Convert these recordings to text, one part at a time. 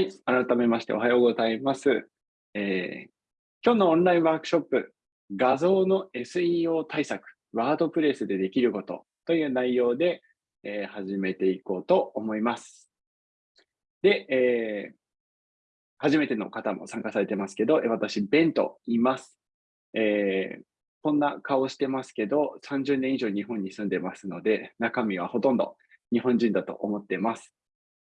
はい、改めましておはようございます。えー、今日のオンラインワークショップ、画像の SEO 対策、ワードプレスでできることという内容で、えー、始めていこうと思います。で、えー、初めての方も参加されてますけど、私、ベンと言います。えー、こんな顔してますけど、30年以上日本に住んでますので、中身はほとんど日本人だと思ってます。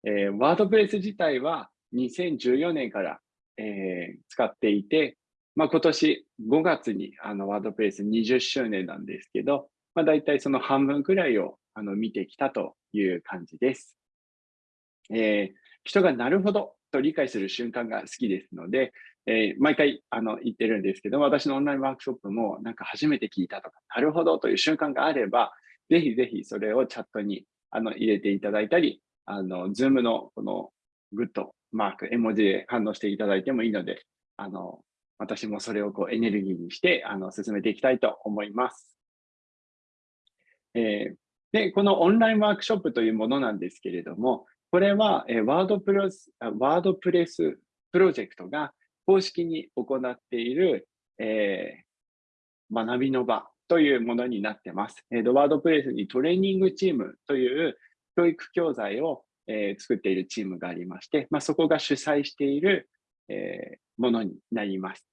えー、ワードプレス自体は2014年から、えー、使っていて、まあ、今年5月にあのワードプレス20周年なんですけど、まあ、大体その半分くらいをあの見てきたという感じです。えー、人がなるほどと理解する瞬間が好きですので、えー、毎回あの言ってるんですけど、私のオンラインワークショップもなんか初めて聞いたとか、なるほどという瞬間があれば、ぜひぜひそれをチャットにあの入れていただいたり、あの、 Zoom のこのグッドマーク、絵文字で反応していただいてもいいので、あの、私もそれをこうエネルギーにして、あの、進めていきたいと思います。えー、で、このオンラインワークショップというものなんですけれども、これは、え、 WordPress、WordPress プロジェクトが公式に行っている、えー、学びの場というものになってます。えー、ワードプレスにトレーニングチームという教育教材を、えー、作っているチームがありまして、まあ、そこが主催している、えー、ものになります。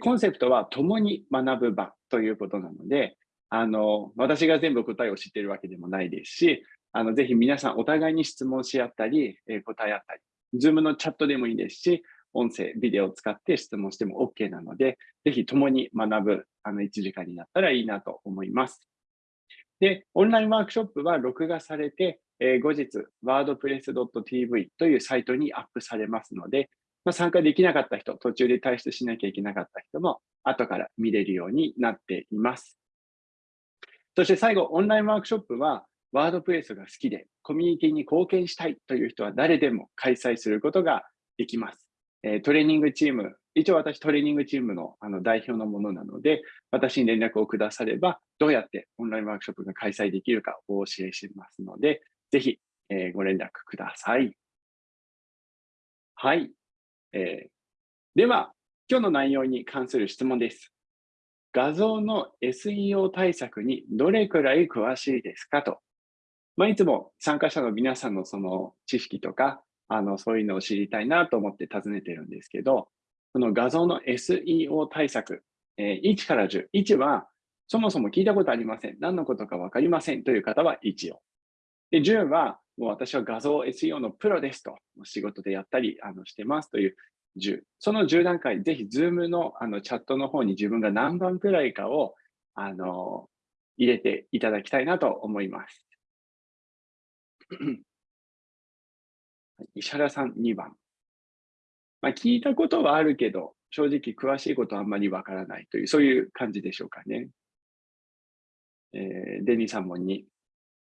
コンセプトは共に学ぶ場ということなので、あの、私が全部答えを知っているわけでもないですし、あの、ぜひ皆さんお互いに質問し合ったり、えー、答え合ったり、Zoom のチャットでもいいですし、音声、ビデオを使って質問しても OK なので、ぜひ共に学ぶあの1時間になったらいいなと思います。で、オンラインワークショップは録画されて、えー、後日、wordpress.tv というサイトにアップされますので、まあ、参加できなかった人、途中で退出しなきゃいけなかった人も、後から見れるようになっています。そして最後、オンラインワークショップは、ワードプレスが好きで、コミュニティに貢献したいという人は誰でも開催することができます。え、トレーニングチーム、一応私トレーニングチームのあの代表のものなので、私に連絡をくだされば、どうやってオンラインワークショップが開催できるかをお教えしますので、ぜひ、えー、ご連絡ください。はい。えー、では、今日の内容に関する質問です。画像の SEO 対策にどれくらい詳しいですかと。まあ、いつも参加者の皆さんのその知識とか、あの、そういうのを知りたいなと思って尋ねてるんですけど、この画像の SEO 対策、えー、1から10。1は、そもそも聞いたことありません。何のことかわかりませんという方は1を。で、10は、もう私は画像 SEO のプロですと、仕事でやったりあのしてますという10。その10段階、ぜひ Zoom のあのチャットの方に自分が何番くらいかをあの入れていただきたいなと思います。石原さん2番。まあ、聞いたことはあるけど、正直詳しいことはあんまりわからないという、そういう感じでしょうかね。えー、デニーさんも2。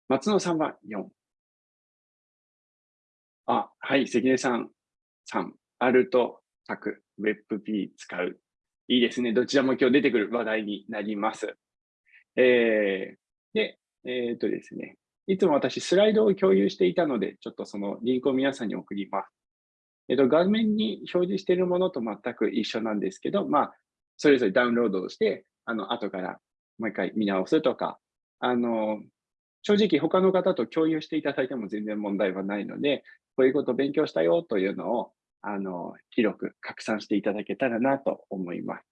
松野さんは4。あ、はい、関根さん3。アルト、タク、WebP 使う。いいですね。どちらも今日出てくる話題になります。えー、で、えー、っとですね。いつも私スライドを共有していたので、ちょっとそのリンクを皆さんに送ります。えっと、画面に表示しているものと全く一緒なんですけど、まあ、それぞれダウンロードして、あの、後からもう一回見直すとか、あの、正直他の方と共有していただいても全然問題はないので、こういうこと勉強したよというのを、あの、広く拡散していただけたらなと思います。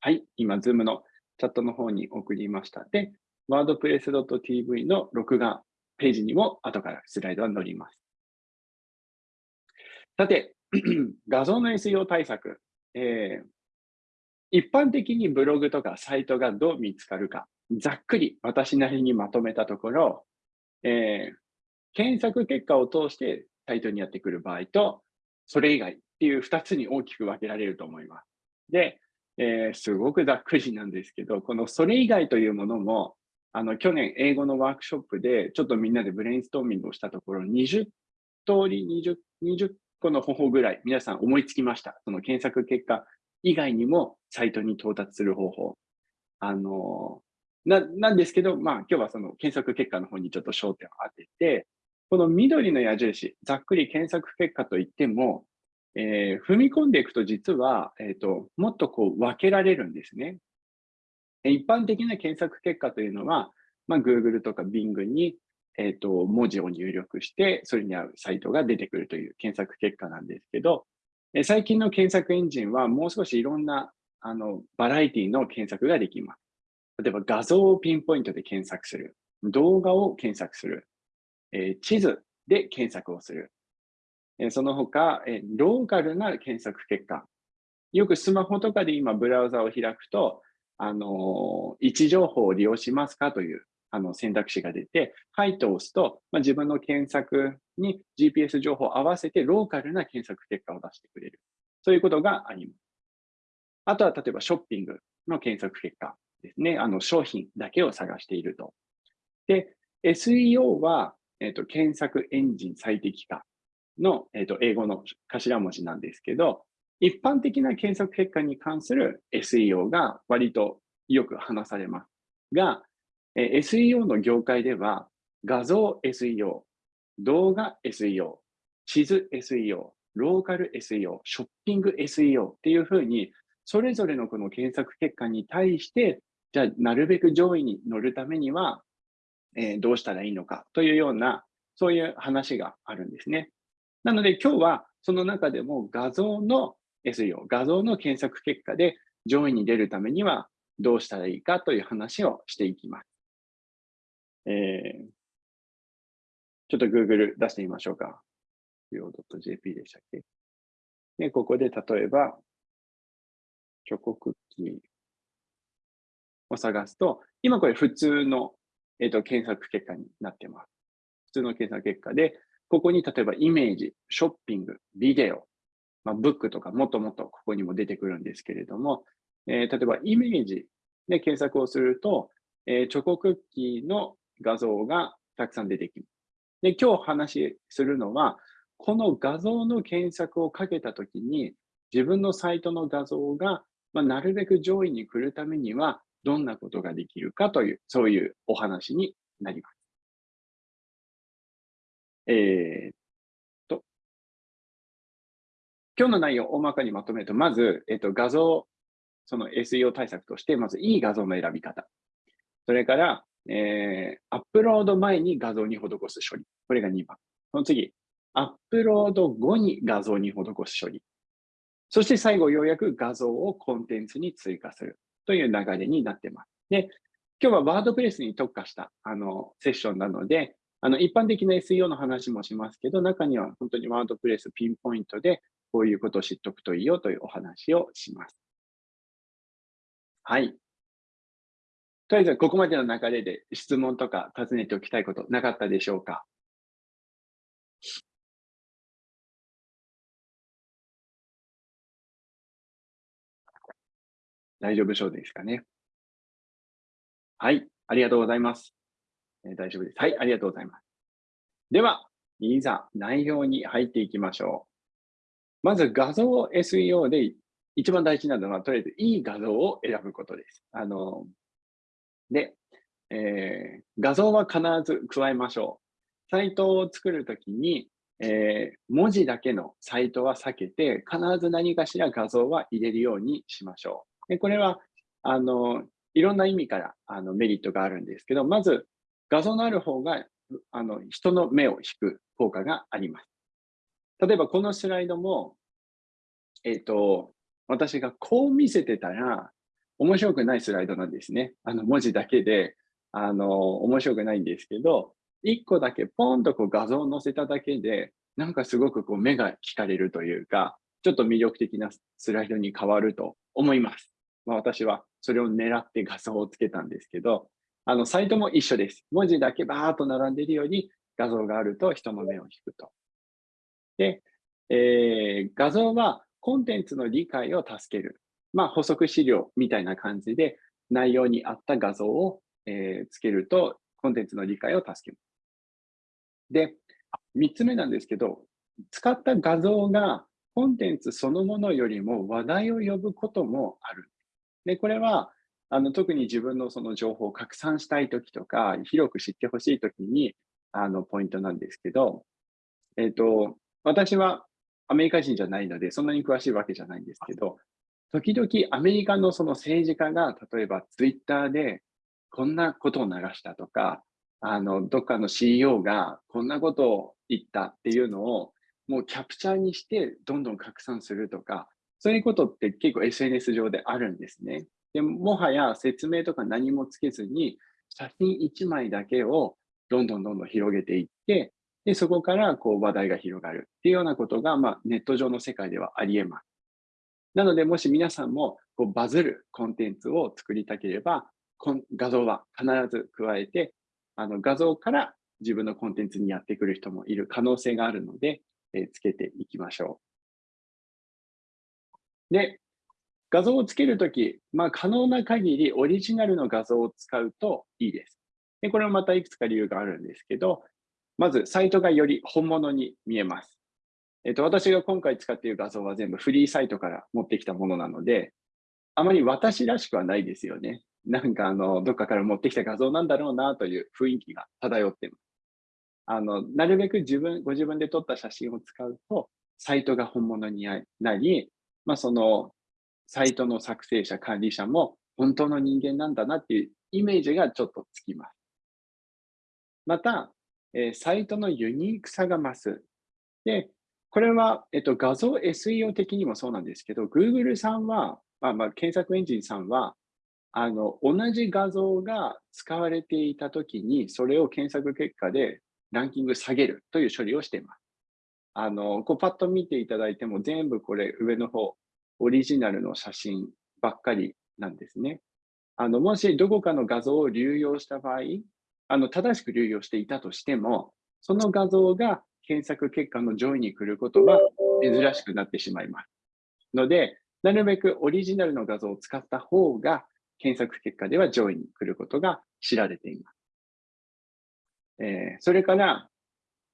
はい、今、ズームのチャットの方に送りました。で、wordpress.tv の録画ページにも後からスライドは載ります。さて、画像の SEO 対策。えー、一般的にブログとかサイトがどう見つかるか、ざっくり私なりにまとめたところ、えー、検索結果を通してサイトにやってくる場合と、それ以外っていう2つに大きく分けられると思います。で、えー、すごくざっくりなんですけど、このそれ以外というものも、あの、去年英語のワークショップで、ちょっとみんなでブレインストーミングをしたところ、20通り20、20個の方法ぐらい皆さん思いつきました。その検索結果以外にもサイトに到達する方法。あの、ななんですけど、まあ今日はその検索結果の方にちょっと焦点を当てて、この緑の矢印、ざっくり検索結果といっても、えー、踏み込んでいくと実は、えっ、ー、と、もっとこう分けられるんですね。一般的な検索結果というのは、まあ、Google とか Bing に、えっ、ー、と、文字を入力して、それに合うサイトが出てくるという検索結果なんですけど、最近の検索エンジンはもう少しいろんなあのバラエティの検索ができます。例えば画像をピンポイントで検索する。動画を検索する。え、地図で検索をする。え、その他、え、ローカルな検索結果。よくスマホとかで今ブラウザを開くと、あの位置情報を利用しますかというあの選択肢が出て、はいと押すと、まあ、自分の検索に GPS 情報を合わせてローカルな検索結果を出してくれる。そういうことがあります。あとは例えばショッピングの検索結果ですね。あの商品だけを探していると。で、SEO は、えーと、検索エンジン最適化の、えーと、英語の頭文字なんですけど、一般的な検索結果に関する SEO が割とよく話されますが、え SEO の業界では画像 SEO、動画 SEO、地図 SEO、ローカル SEO、ショッピング SEO っていうふうに、それぞれのこの検索結果に対して、じゃあなるべく上位に乗るためには、えー、どうしたらいいのかというような、そういう話があるんですね。なので今日はその中でも画像の SEO、画像の検索結果で上位に出るためにはどうしたらいいかという話をしていきます。えー、ちょっと Google 出してみましょうか。io.jp でしたっけ？で、ここで例えば、チョコクッキーを探すと、今これ普通の、えーと、検索結果になってます。普通の検索結果で、ここに例えばイメージ、ショッピング、ビデオ、まあ、ブックとかもっともっとここにも出てくるんですけれども、えー、例えばイメージで検索をすると、えー、チョコクッキーの画像がたくさん出てきます。で、今日話するのは、この画像の検索をかけたときに、自分のサイトの画像が、まあ、なるべく上位に来るためには、どんなことができるかという、そういうお話になります。えー、っと、今日の内容を大まかにまとめると、まず、えっと、画像、その SEO 対策として、まずいい画像の選び方。それから、えー、アップロード前に画像に施す処理。これが2番。その次、アップロード後に画像に施す処理。そして最後、ようやく画像をコンテンツに追加するという流れになってます。で、今日はワードプレスに特化したあのセッションなので、あの一般的な SEO の話もしますけど、中には本当にワードプレスピンポイントでこういうことを知っておくといいよというお話をします。はい。とりあえず、ここまでの流れで質問とか尋ねておきたいことなかったでしょうか？大丈夫そうですかね？はい、ありがとうございます。えー、大丈夫です。はい、ありがとうございます。では、いざ内容に入っていきましょう。まず画像 SEO で一番大事なのは、とりあえずいい画像を選ぶことです。あの、で、えー、画像は必ず加えましょう。サイトを作るときに、えー、文字だけのサイトは避けて、必ず何かしら画像は入れるようにしましょう。でこれは、あの、いろんな意味からあのメリットがあるんですけど、まず画像のある方があの人の目を引く効果があります。例えばこのスライドも、えっ、ー、と、私がこう見せてたら、面白くないスライドなんですね。あの文字だけで、あの、面白くないんですけど、一個だけポンとこう画像を載せただけで、なんかすごくこう目が惹かれるというか、ちょっと魅力的なスライドに変わると思います。まあ、私はそれを狙って画像をつけたんですけど、あの、サイトも一緒です。文字だけバーっと並んでいるように画像があると人の目を引くと。で、えー、画像はコンテンツの理解を助ける。まあ、補足資料みたいな感じで、内容に合った画像を、え、つけると、コンテンツの理解を助ける。で、3つ目なんですけど、使った画像がコンテンツそのものよりも話題を呼ぶこともある。で、これは、あの特に自分のその情報を拡散したいときとか、広く知ってほしいときに、あの、ポイントなんですけど、えっ、ー、と、私はアメリカ人じゃないので、そんなに詳しいわけじゃないんですけど、時々アメリカのその政治家が、例えばツイッターでこんなことを流したとか、あの、どっかの CEO がこんなことを言ったっていうのを、もうキャプチャーにしてどんどん拡散するとか、そういうことって結構 SNS 上であるんですね。でもはや説明とか何もつけずに、写真1枚だけをどんどんどんどん広げていって、で、そこからこう話題が広がるっていうようなことが、まあ、ネット上の世界ではあり得ます。なので、もし皆さんもこうバズるコンテンツを作りたければ、画像は必ず加えて、あの画像から自分のコンテンツにやってくる人もいる可能性があるので、えー、つけていきましょう。で、画像をつけるとき、まあ、可能な限りオリジナルの画像を使うといいです。でこれはまたいくつか理由があるんですけど、まず、サイトがより本物に見えます。えっと、私が今回使っている画像は全部フリーサイトから持ってきたものなので、あまり私らしくはないですよね。なんかあの、どっかから持ってきた画像なんだろうなという雰囲気が漂っています。あの、なるべく自分、ご自分で撮った写真を使うと、サイトが本物になり、まあその、サイトの作成者、管理者も本当の人間なんだなっていうイメージがちょっとつきます。また、えー、サイトのユニークさが増す。で、これは、えっと、画像 SEO 的にもそうなんですけど、Google さんは、まあ、まあ、検索エンジンさんは、あの、同じ画像が使われていたときに、それを検索結果でランキング下げるという処理をしています。あの、こうパッと見ていただいても全部これ上の方、オリジナルの写真ばっかりなんですね。あの、もしどこかの画像を流用した場合、あの、正しく流用していたとしても、その画像が検索結果の上位に来ることは珍しくなってしまいます。ので、なるべくオリジナルの画像を使った方が、検索結果では上位に来ることが知られています。えー、それから、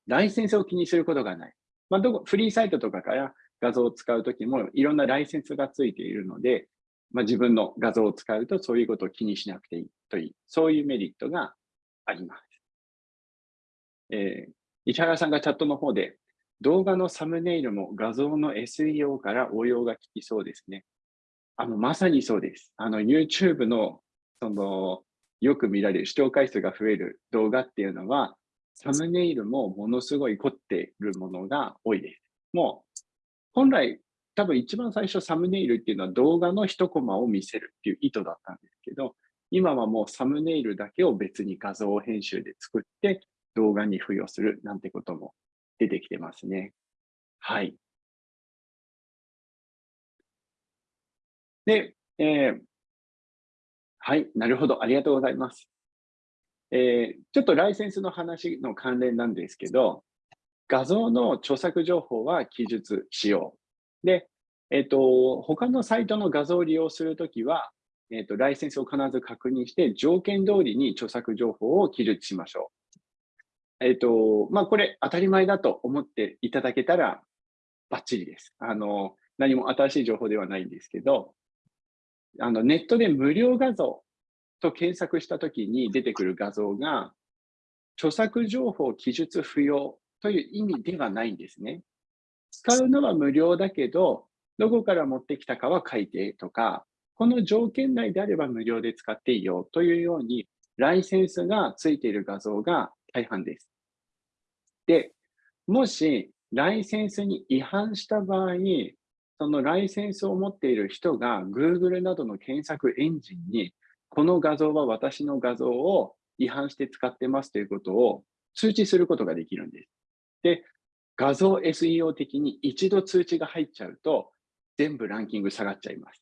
ライセンスを気にすることがない。まあ、どこフリーサイトとかから画像を使うときもいろんなライセンスがついているので、まあ、自分の画像を使うとそういうことを気にしなくていいという、そういうメリットがあります。えー、石原さんがチャットの方で、動画のサムネイルも画像の SEO から応用が効きそうですね。あの、まさにそうです。あの、YouTube の、その、よく見られる視聴回数が増える動画っていうのは、サムネイルもものすごい凝っているものが多いです。もう、本来、多分一番最初サムネイルっていうのは動画の一コマを見せるっていう意図だったんですけど、今はもうサムネイルだけを別に画像編集で作って動画に付与するなんてことも出てきてますね。はい。で、えー、はい、なるほど、ありがとうございます。えー、ちょっとライセンスの話の関連なんですけど、画像の著作情報は記述しよう。で、えっ、ー、と、他のサイトの画像を利用するときは、えっ、ー、と、ライセンスを必ず確認して、条件通りに著作情報を記述しましょう。えっ、ー、と、まあ、これ当たり前だと思っていただけたら、バッチリです。あの、何も新しい情報ではないんですけど、あの、ネットで無料画像と検索したときに出てくる画像が、著作情報記述不要という意味ではないんですね。使うのは無料だけど、どこから持ってきたかは書いてとか、この条件内であれば無料で使っていいよというように、ライセンスがついている画像が大半です。で、もしライセンスに違反した場合、そのライセンスを持っている人が Google などの検索エンジンに、この画像は私の画像を違反して使ってますということを通知することができるんです。で、画像 SEO 的に一度通知が入っちゃうと、全部ランキング下がっちゃいます。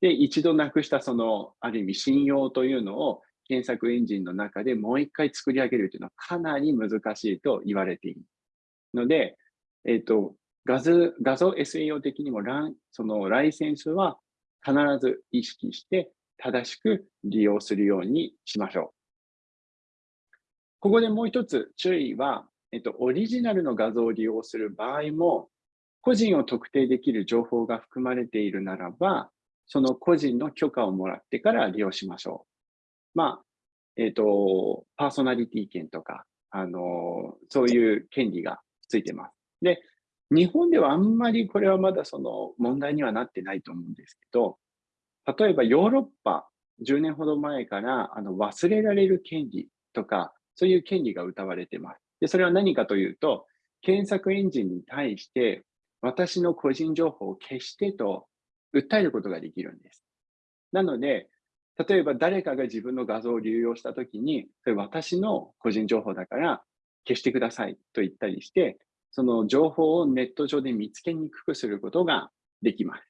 で、一度なくしたその、ある意味信用というのを検索エンジンの中でもう一回作り上げるというのはかなり難しいと言われている。ので、えっ、ー、と、画像画像 SEO 的にもラン、そのライセンスは必ず意識して正しく利用するようにしましょう。ここでもう一つ注意は、えっと、オリジナルの画像を利用する場合も、個人を特定できる情報が含まれているならば、その個人の許可をもらってから利用しましょう。まあ、えっ、ー、と、パーソナリティ権とか、あの、そういう権利がついてます。で、日本ではあんまりこれはまだその問題にはなってないと思うんですけど、例えばヨーロッパ、10年ほど前からあの忘れられる権利とか、そういう権利が謳われてます。で、それは何かというと、検索エンジンに対して私の個人情報を消してと訴えることができるんです。なので、例えば誰かが自分の画像を流用したときに、それ私の個人情報だから消してくださいと言ったりして、その情報をネット上で見つけにくくすることができます。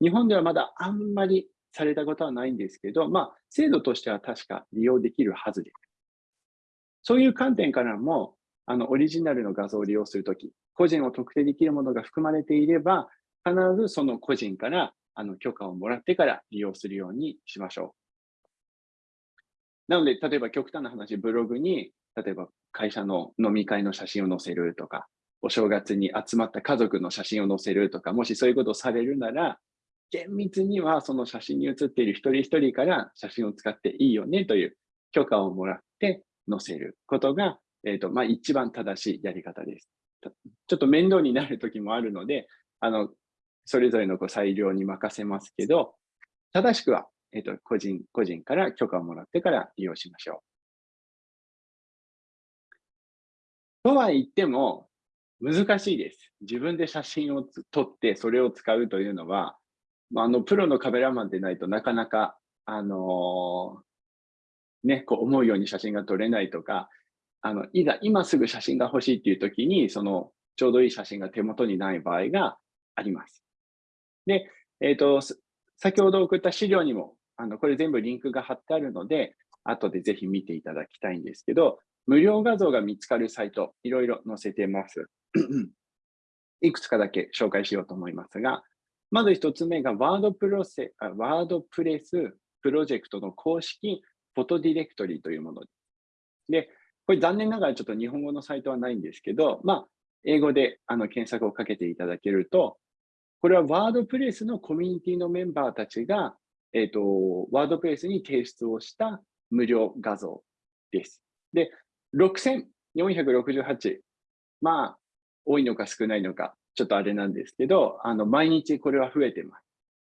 日本ではまだあんまりされたことはないんですけど、まあ、制度としては確か利用できるはずです。そういう観点からも、あの、オリジナルの画像を利用するとき、個人を特定できるものが含まれていれば、必ずその個人からあの許可をもらってから利用するようにしましょう。なので、例えば極端な話、ブログに、例えば会社の飲み会の写真を載せるとか、お正月に集まった家族の写真を載せるとか、もしそういうことをされるなら、厳密にはその写真に写っている一人一人から写真を使っていいよねという許可をもらって載せることが、え、ー、と、まあ、一番正しいやり方です。ちょっと面倒になる時もあるので、あの、それぞれのこう裁量に任せますけど、正しくは、えっ、と、個人、個人から許可をもらってから利用しましょう。とは言っても、難しいです。自分で写真を撮ってそれを使うというのは、まあ、あの、プロのカメラマンでないとなかなか、あのー、ね、こう思うように写真が撮れないとか、あの、いざ今すぐ写真が欲しいっていう時に、その、ちょうどいい写真が手元にない場合があります。で、えっ、ー、と、先ほど送った資料にも、あの、これ全部リンクが貼ってあるので、後でぜひ見ていただきたいんですけど、無料画像が見つかるサイト、いろいろ載せてます。いくつかだけ紹介しようと思いますが、まず一つ目がワードプロセワードプレスプロジェクトの公式フォトディレクトリというもので。で、これ残念ながらちょっと日本語のサイトはないんですけど、まあ、英語であの検索をかけていただけると、これはワードプレスのコミュニティのメンバーたちが、えっ、ー、と、ワードプレスに提出をした無料画像です。で、6468。まあ、多いのか少ないのか、ちょっとあれなんですけど、あの、毎日これは増えてます。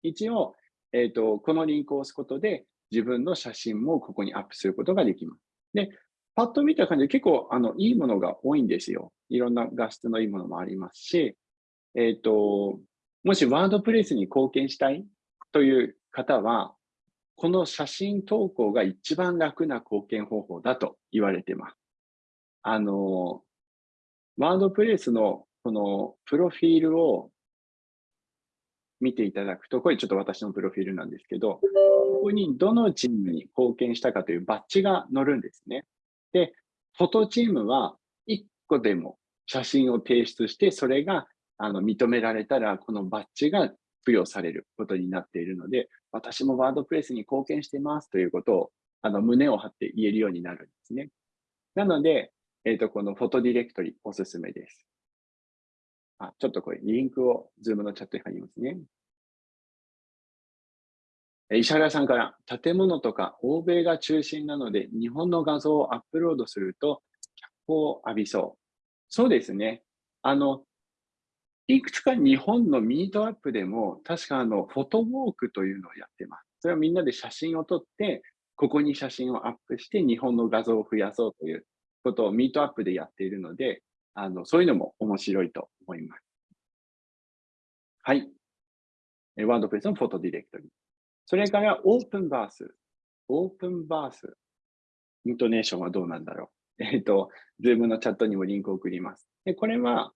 一応、えっ、ー、と、このリンクを押すことで、自分の写真もここにアップすることができます。で、パッと見た感じで結構、あの、いいものが多いんですよ。いろんな画質のいいものもありますし、えっ、ー、と、もしワードプレスに貢献したいという方は、この写真投稿が一番楽な貢献方法だと言われてます。あの、ワードプレスのこのプロフィールを見ていただくと、これちょっと私のプロフィールなんですけど、ここにどのチームに貢献したかというバッジが載るんですね。で、フォトチームは1個でも写真を提出して、それがあの認められたら、このバッジが付与されることになっているので、私もワードプレスに貢献してますということをあの胸を張って言えるようになるんですね。なので、えっ、ー、と、このフォトディレクトリおすすめです。あ、ちょっとこれ、リンクを Zoom のチャットに貼りますね。石原さんから、建物とか欧米が中心なので、日本の画像をアップロードすると、脚光を浴びそう。そうですね。あの、いくつか日本のミートアップでも、確かあの、フォトウォークというのをやってます。それはみんなで写真を撮って、ここに写真をアップして、日本の画像を増やそうということをミートアップでやっているので、あの、そういうのも面白いと思います。はい。 WordPress の Photo Directory。それから Openverse。Openverse。イントネーションはどうなんだろう。えっ、ー、と、 Zoom のチャットにもリンクを送ります。で、これは、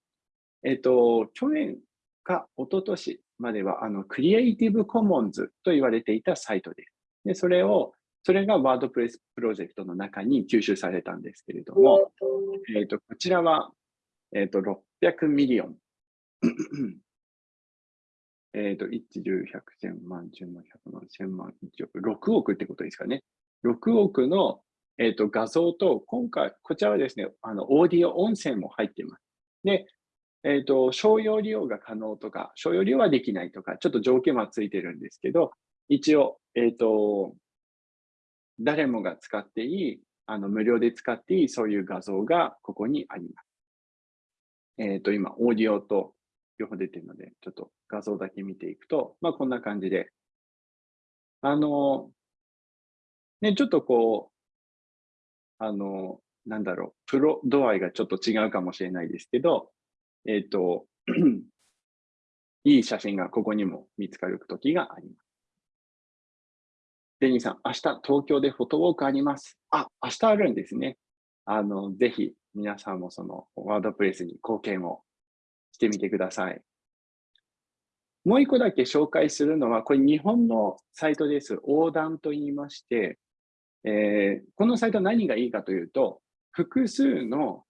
えっ、ー、と、去年か一昨年までは、あの、 Creative Commons と言われていたサイトです。で、それをそれが WordPress プロジェクトの中に吸収されたんですけれども、えーと、こちらは、えーと、600 million。えっと、1、10、100、1000万、10万、100万、1000万、1億、6億ってことですかね。6億の、えーと、画像と、今回、こちらはですね、あのオーディオ音声も入っています。で、えっ、ー、と、商用利用が可能とか、商用利用はできないとか、ちょっと条件はついてるんですけど、一応、えっ、ー、と、誰もが使っていい、あの、無料で使っていい、そういう画像がここにあります。えっ、ー、と、今、オーディオと両方出てるので、ちょっと画像だけ見ていくと、まあ、こんな感じで、あの、ね、ちょっとこう、あの、なんだろう、プロ度合いがちょっと違うかもしれないですけど、えっ、ー、と、いい写真がここにも見つかる時があります。デニーさん、明日東京でフォトウォークあります。あ、明日あるんですね。あの、ぜひ皆さんもそのワードプレスに貢献をしてみてください。もう一個だけ紹介するのは、これ日本のサイトです。横断と言いまして、えー、このサイト何がいいかというと、複数の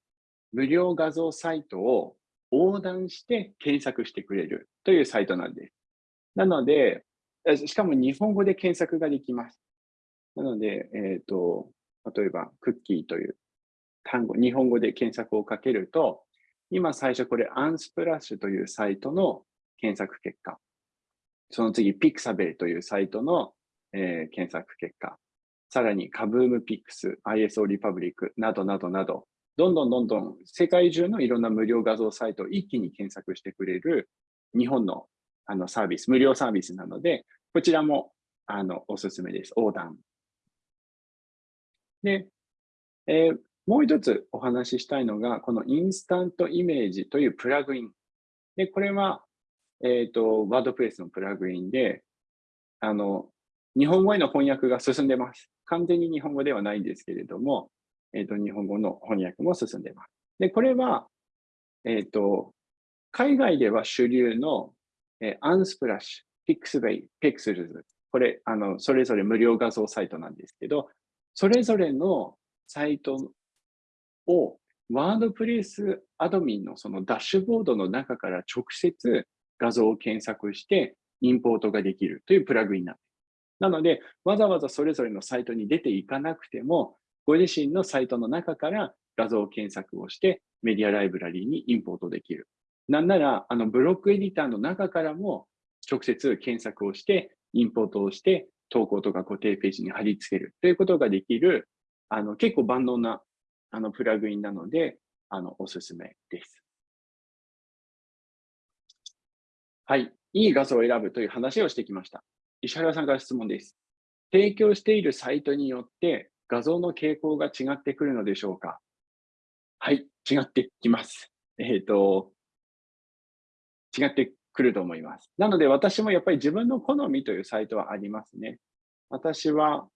無料画像サイトを横断して検索してくれるというサイトなんです。なので、しかも日本語で検索ができます。なので、えっ、ー、と、例えば、クッキーという単語、日本語で検索をかけると、今最初これ、アンスプラッシュというサイトの検索結果。その次、ピクサベルというサイトの、えー、検索結果。さらに、カブームピックス、ISO リパブリックなどなどなど、どんどんどんどん世界中のいろんな無料画像サイトを一気に検索してくれる日本のあのサービス、無料サービスなので、こちらもあのおすすめです。横断。で、えー、もう一つお話ししたいのが、このインスタントイメージというプラグイン。で、これは、えっ、ー、と、ワードプレスのプラグインで、あの、日本語への翻訳が進んでます。完全に日本語ではないんですけれども、えっ、ー、と、日本語の翻訳も進んでいます。で、これは、えっ、ー、と、海外では主流の、えー、 Unsplash、Pixabay、Pexels。これ、あの、それぞれ無料画像サイトなんですけど、それぞれのサイトを WordPress Admin のそのダッシュボードの中から直接画像を検索してインポートができるというプラグインなんです。なので、わざわざそれぞれのサイトに出ていかなくても、ご自身のサイトの中から画像検索をしてメディアライブラリーにインポートできる。なんなら、あのブロックエディターの中からも直接検索をして、インポートをして、投稿とか固定ページに貼り付けるということができる、あの結構万能なあのプラグインなので、あのおすすめです。はい。いい画像を選ぶという話をしてきました。石原さんから質問です。提供しているサイトによって画像の傾向が違ってくるのでしょうか？はい、違ってきます。えっ、ー、と、違ってくると思います。なので私もやっぱり自分の好みというサイトはありますね。私は、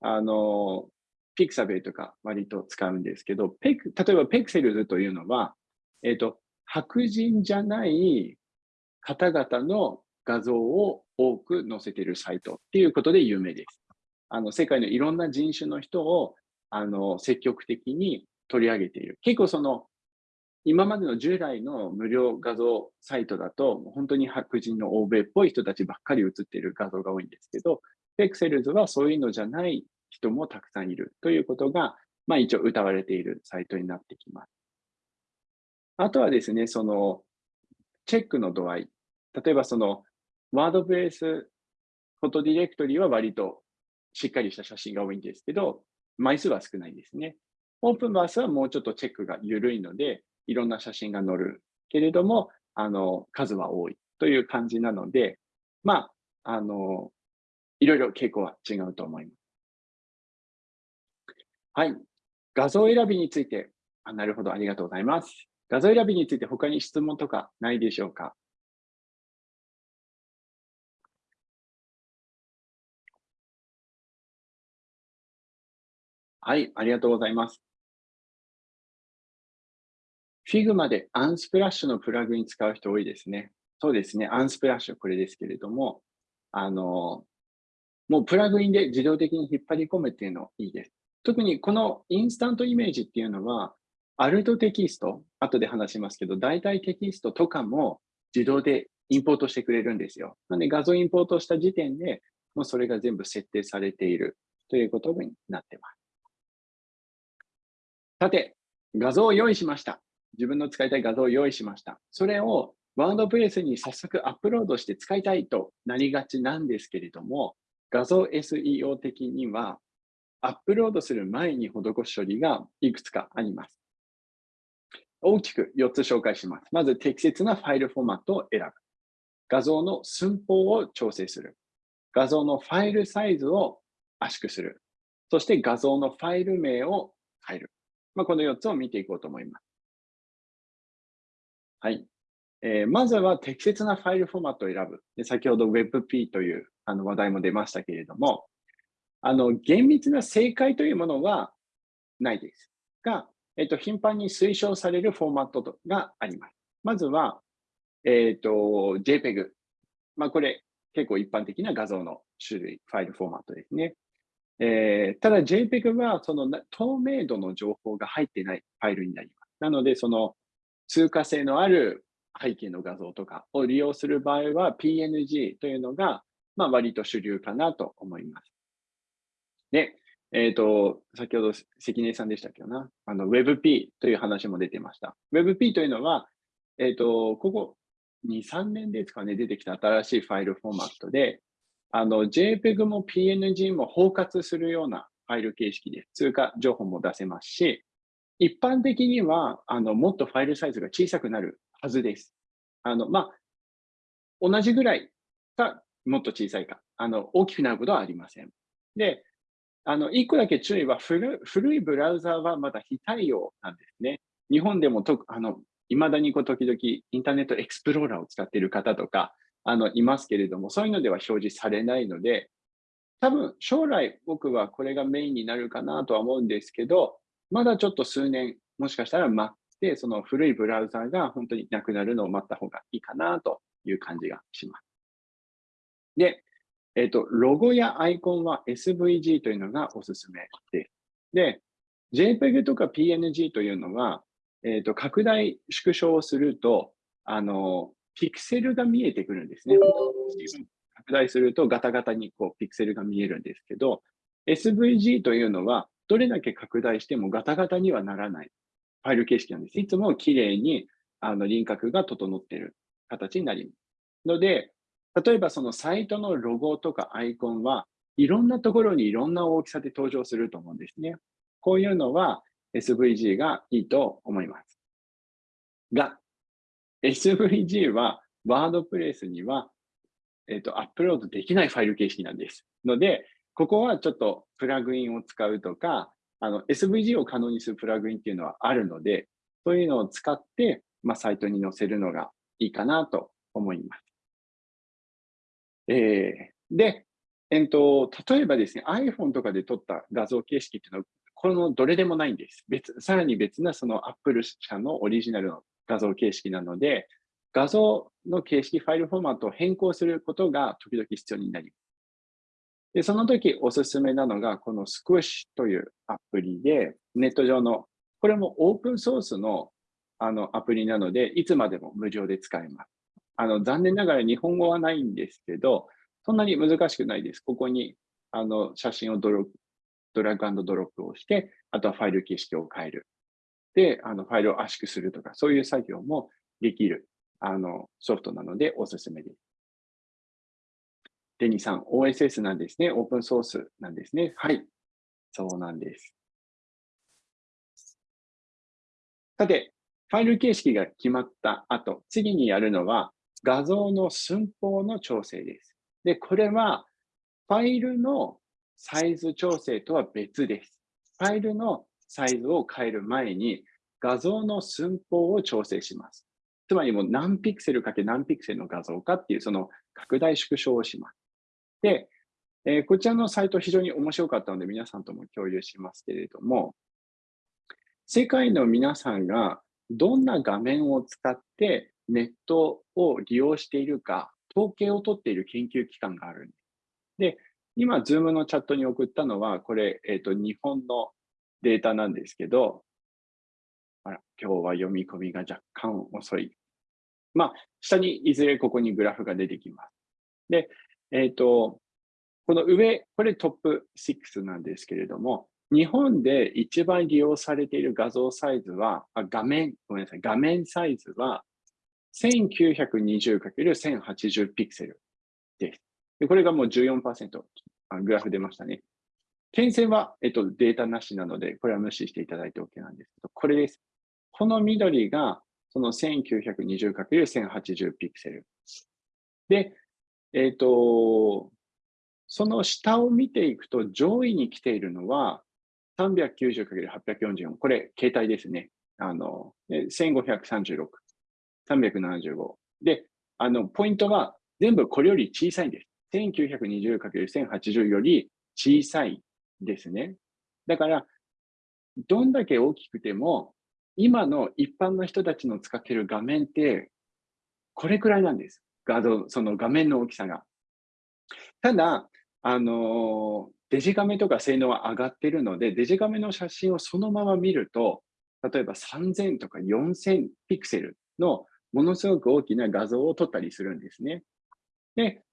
あの、ピクサベルとか割と使うんですけど、ペク例えばペクセルズというのは、えっ、ー、と、白人じゃない方々の画像を多く載せているサイトっていうことで有名です。あの世界のいろんな人種の人をあの積極的に取り上げている。結構その今までの従来の無料画像サイトだと、本当に白人の欧米っぽい人たちばっかり写っている画像が多いんですけど、ペクセルズはそういうのじゃない人もたくさんいるということが、まあ一応歌われているサイトになってきます。あとはですね、そのチェックの度合い。例えばそのワードプレスフォトディレクトリーは割としっかりした写真が多いんですけど、枚数は少ないですね。オープンバースはもうちょっとチェックが緩いので、いろんな写真が載るけれども、あの、数は多いという感じなので、まあ、あの、いろいろ傾向は違うと思います。はい。画像選びについて、あなるほど、ありがとうございます。画像選びについて他に質問とかないでしょうか？はい、ありがとうございます。Figma でアンスプラッシュのプラグイン使う人多いですね。そうですね、アンスプラッシュこれですけれども、あの、もうプラグインで自動的に引っ張り込むっていうのいいです。特にこのインスタントイメージっていうのは、アルトテキスト、後で話しますけど、大体テキストとかも自動でインポートしてくれるんですよ。なので画像インポートした時点で、もうそれが全部設定されているということになってます。さて、画像を用意しました。自分の使いたい画像を用意しました。それをワードプレスに早速アップロードして使いたいとなりがちなんですけれども、画像 SEO 的には、アップロードする前に施す処理がいくつかあります。大きく4つ紹介します。まず、適切なファイルフォーマットを選ぶ。画像の寸法を調整する。画像のファイルサイズを圧縮する。そして画像のファイル名を変える。まあ、この4つを見ていこうと思います。はい。えー、まずは適切なファイルフォーマットを選ぶ。で先ほど WebP というあの話題も出ましたけれども、あの厳密な正解というものはないです。が、えっ、ー、と、頻繁に推奨されるフォーマットがあります。まずは、えっ、ー、と、JPEG。まあ、これ結構一般的な画像の種類、ファイルフォーマットですね。えー、ただ JPEG はその透明度の情報が入っていないファイルになります。なので、その通過性のある背景の画像とかを利用する場合は PNG というのが、まあ、割と主流かなと思います。で、えっ、ー、と、先ほど関根さんでしたけどな、あの WebP という話も出てました。WebP というのは、えっ、ー、と、ここ2、3年ですかね、出てきた新しいファイルフォーマットで、あの、JPEG も PNG も包括するようなファイル形式で通過情報も出せますし、一般的には、あの、もっとファイルサイズが小さくなるはずです。あの、まあ、同じぐらいか、もっと小さいか、あの、大きくなることはありません。で、あの、一個だけ注意は古、古いブラウザーはまだ非対応なんですね。日本でもと、あの、未だにこう時々インターネットエクスプローラーを使っている方とか、あの、いますけれども、そういうのでは表示されないので、多分将来僕はこれがメインになるかなとは思うんですけど、まだちょっと数年、もしかしたら待って、その古いブラウザーが本当になくなるのを待った方がいいかなという感じがします。で、えっ、ー、と、ロゴやアイコンは SVG というのがおすすめです。で、JPEG とか PNG というのは、えっ、ー、と、拡大、縮小をすると、あの、ピクセルが見えてくるんですね。拡大するとガタガタにこうピクセルが見えるんですけど、SVG というのはどれだけ拡大してもガタガタにはならないファイル形式なんです。いつも綺麗にあの輪郭が整っている形になります。ので、例えばそのサイトのロゴとかアイコンはいろんなところにいろんな大きさで登場すると思うんですね。こういうのは SVG がいいと思います。が、SVG はワードプレスには、えっ、と、アップロードできないファイル形式なんです。ので、ここはちょっとプラグインを使うとか、あの SVG を可能にするプラグインっていうのはあるので、そういうのを使って、まあ、サイトに載せるのがいいかなと思います。えー、で、えーと、例えばですね、iPhone とかで撮った画像形式っていうのは、このどれでもないんです。別さらに別なその Apple 社のオリジナルの画像形式なので、画像の形式、ファイルフォーマットを変更することが時々必要になります。で、その時おすすめなのが、この Squish というアプリで、ネット上の、これもオープンソースのあのアプリなので、いつまでも無料で使えます。あの残念ながら日本語はないんですけど、そんなに難しくないです。ここにあの写真をドロドラッグドロップをして、あとはファイル形式を変える。で、あのファイルを圧縮するとか、そういう作業もできるあのソフトなのでおすすめです。デニさん、OSS なんですね。オープンソースなんですね。はい。そうなんです。さて、ファイル形式が決まった後、次にやるのは画像の寸法の調整です。で、これはファイルのサイズ調整とは別です。ファイルのサイズを変える前に画像の寸法を調整します。つまりもう何ピクセルかけ何ピクセルの画像かっていうその拡大縮小をします。で、えー、こちらのサイト非常に面白かったので皆さんとも共有しますけれども、世界の皆さんがどんな画面を使ってネットを利用しているか、統計を取っている研究機関があるんです。で、今、Zoom のチャットに送ったのは、これ、えっ、ー、と、日本のデータなんですけど、あら、今日は読み込みが若干遅い。まあ、下にいずれここにグラフが出てきます。で、えっ、ー、と、この上、これトップ6なんですけれども、日本で一番利用されている画像サイズは、あ画面、ごめんなさい、画面サイズは 1920×1080 ピクセルです。でこれがもう14%あ、グラフ出ましたね。点線は、えっと、データなしなので、これは無視していただいて OK なんですけど、これです。この緑が、その 1920×1080 ピクセル。で、えっ、と、その下を見ていくと、上位に来ているのは、390×844。これ、携帯ですね。あの、1536、375。で、あの、ポイントは全部これより小さいんです。1920×1080 より小さいですね。だから、どんだけ大きくても、今の一般の人たちの使っている画面って、これくらいなんです。画像、その画面の大きさが。ただ、あの、デジカメとか性能は上がっているので、デジカメの写真をそのまま見ると、例えば3000とか4000ピクセルのものすごく大きな画像を撮ったりするんですね。で、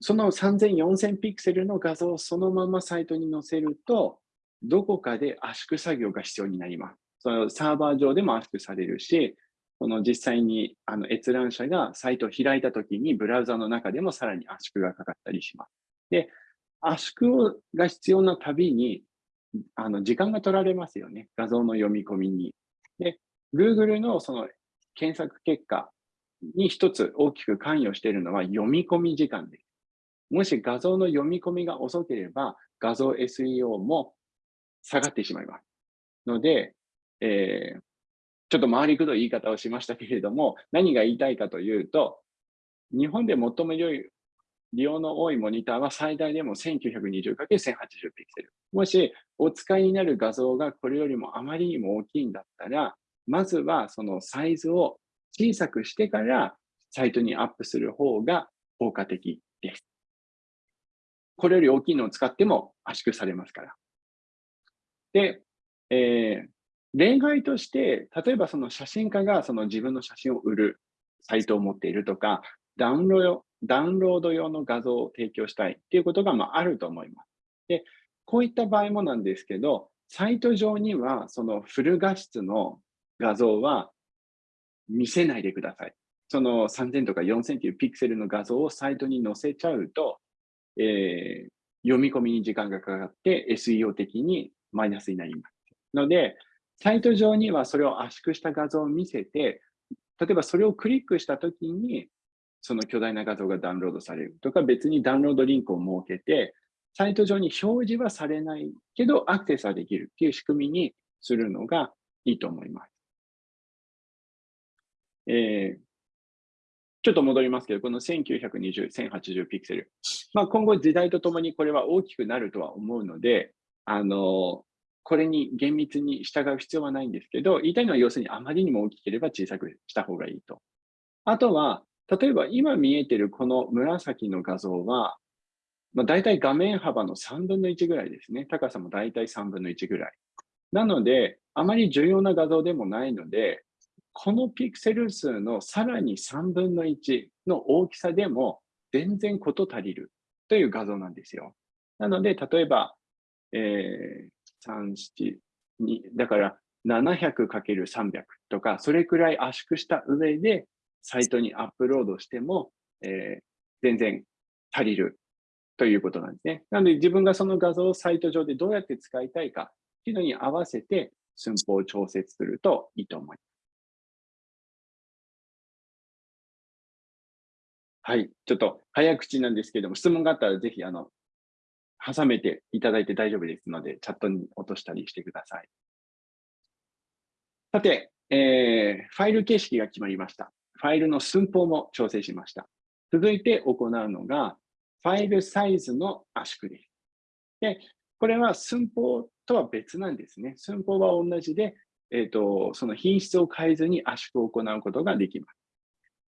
その3000、4000ピクセルの画像をそのままサイトに載せると、どこかで圧縮作業が必要になります。そのサーバー上でも圧縮されるし、この実際にあの閲覧者がサイトを開いたときにブラウザの中でもさらに圧縮がかかったりします。で、圧縮が必要なたびにあの時間が取られますよね。画像の読み込みに。で、Google のその検索結果に一つ大きく関与しているのは読み込み時間です。もし画像の読み込みが遅ければ、画像 SEO も下がってしまいます。ので、えー、ちょっと回りくどい言い方をしましたけれども、何が言いたいかというと、日本で最も良い利用の多いモニターは最大でも 1920×1080 ピクセル。もしお使いになる画像がこれよりもあまりにも大きいんだったら、まずはそのサイズを小さくしてからサイトにアップする方が効果的です。これより大きいのを使っても圧縮されますから。で、えー、例外として、例えばその写真家がその自分の写真を売るサイトを持っているとか、ダウンロードダウンロード用の画像を提供したいっていうことがまああると思います。で、こういった場合もなんですけど、サイト上にはそのフル画質の画像は見せないでください。その3000とか4000というピクセルの画像をサイトに載せちゃうと、えー、読み込みに時間がかかって SEO 的にマイナスになります。ので、サイト上にはそれを圧縮した画像を見せて、例えばそれをクリックしたときに、その巨大な画像がダウンロードされるとか、別にダウンロードリンクを設けて、サイト上に表示はされないけど、アクセスはできるっていう仕組みにするのがいいと思います。えー、ちょっと戻りますけど、この1920、1080ピクセル。まあ、今後時代とともにこれは大きくなるとは思うので、あの、これに厳密に従う必要はないんですけど、言いたいのは要するにあまりにも大きければ小さくした方がいいと。あとは、例えば今見えてるこの紫の画像は、まあ、大体画面幅の3分の1ぐらいですね。高さも大体3分の1ぐらい。なので、あまり重要な画像でもないので、このピクセル数のさらに3分の1の大きさでも全然事足りるという画像なんですよ。なので、例えば、えー、3、7、2、だから 700×300 とか、それくらい圧縮した上で、サイトにアップロードしても、えー、全然足りるということなんですね。なので自分がその画像をサイト上でどうやって使いたいかっていうのに合わせて寸法を調節するといいと思います。はい。ちょっと早口なんですけども、質問があったらぜひ、あの、挟めていただいて大丈夫ですので、チャットに落としたりしてください。さて、えー、ファイル形式が決まりました。ファイルの寸法も調整しました。続いて行うのが、ファイルサイズの圧縮です。で、これは寸法とは別なんですね。寸法は同じで、えっ、ー、と、その品質を変えずに圧縮を行うことができます。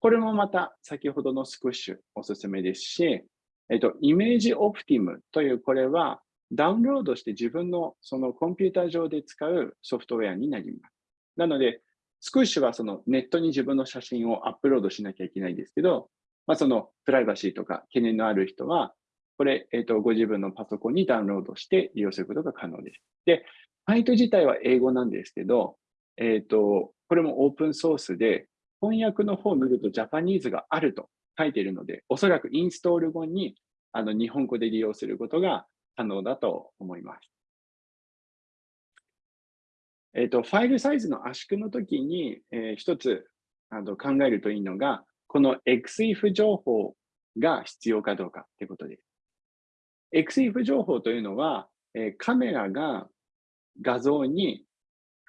これもまた先ほどのスクッシュおすすめですし、えっと、イメージオプティムというこれはダウンロードして自分のそのコンピューター上で使うソフトウェアになります。なので、スクッシュはそのネットに自分の写真をアップロードしなきゃいけないんですけど、まあ、そのプライバシーとか懸念のある人は、これ、えっ、と、ご自分のパソコンにダウンロードして利用することが可能です。で、サイト自体は英語なんですけど、えっ、と、これもオープンソースで、翻訳の方を見るとジャパニーズがあると書いているので、おそらくインストール後にあの日本語で利用することが可能だと思います。えっ、ー、と、ファイルサイズの圧縮の時に、えー、一つあの考えるといいのが、この XIF 情報が必要かどうかということです。XIF 情報というのは、えー、カメラが画像に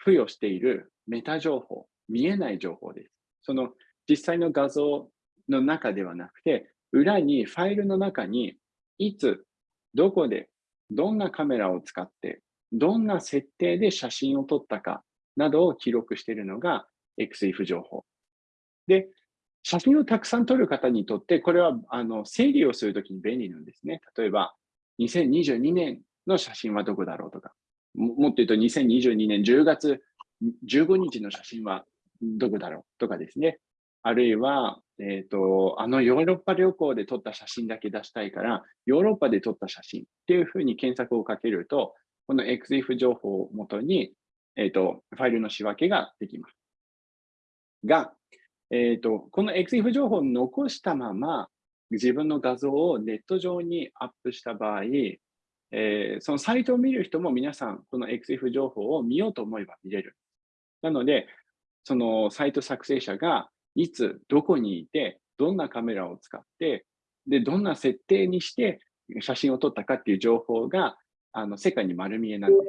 付与しているメタ情報、見えない情報です。その実際の画像の中ではなくて、裏にファイルの中にいつ、どこで、どんなカメラを使って、どんな設定で写真を撮ったかなどを記録しているのが XIF 情報。で、写真をたくさん撮る方にとって、これはあの整理をするときに便利なんですね。例えば、2022年の写真はどこだろうとか、もっと言うと2022年10月15日の写真はどこだろうとかですね。あるいは、えっ、ー、と、あのヨーロッパ旅行で撮った写真だけ出したいから、ヨーロッパで撮った写真っていうふうに検索をかけると、この XIF 情報をもとに、えっ、ー、と、ファイルの仕分けができます。が、えっ、ー、と、この XIF 情報を残したまま、自分の画像をネット上にアップした場合、えー、そのサイトを見る人も皆さん、この XIF 情報を見ようと思えば見れる。なので、そのサイト作成者がいつ、どこにいて、どんなカメラを使って、で、どんな設定にして写真を撮ったかっていう情報が、あの、世界に丸見えなんです。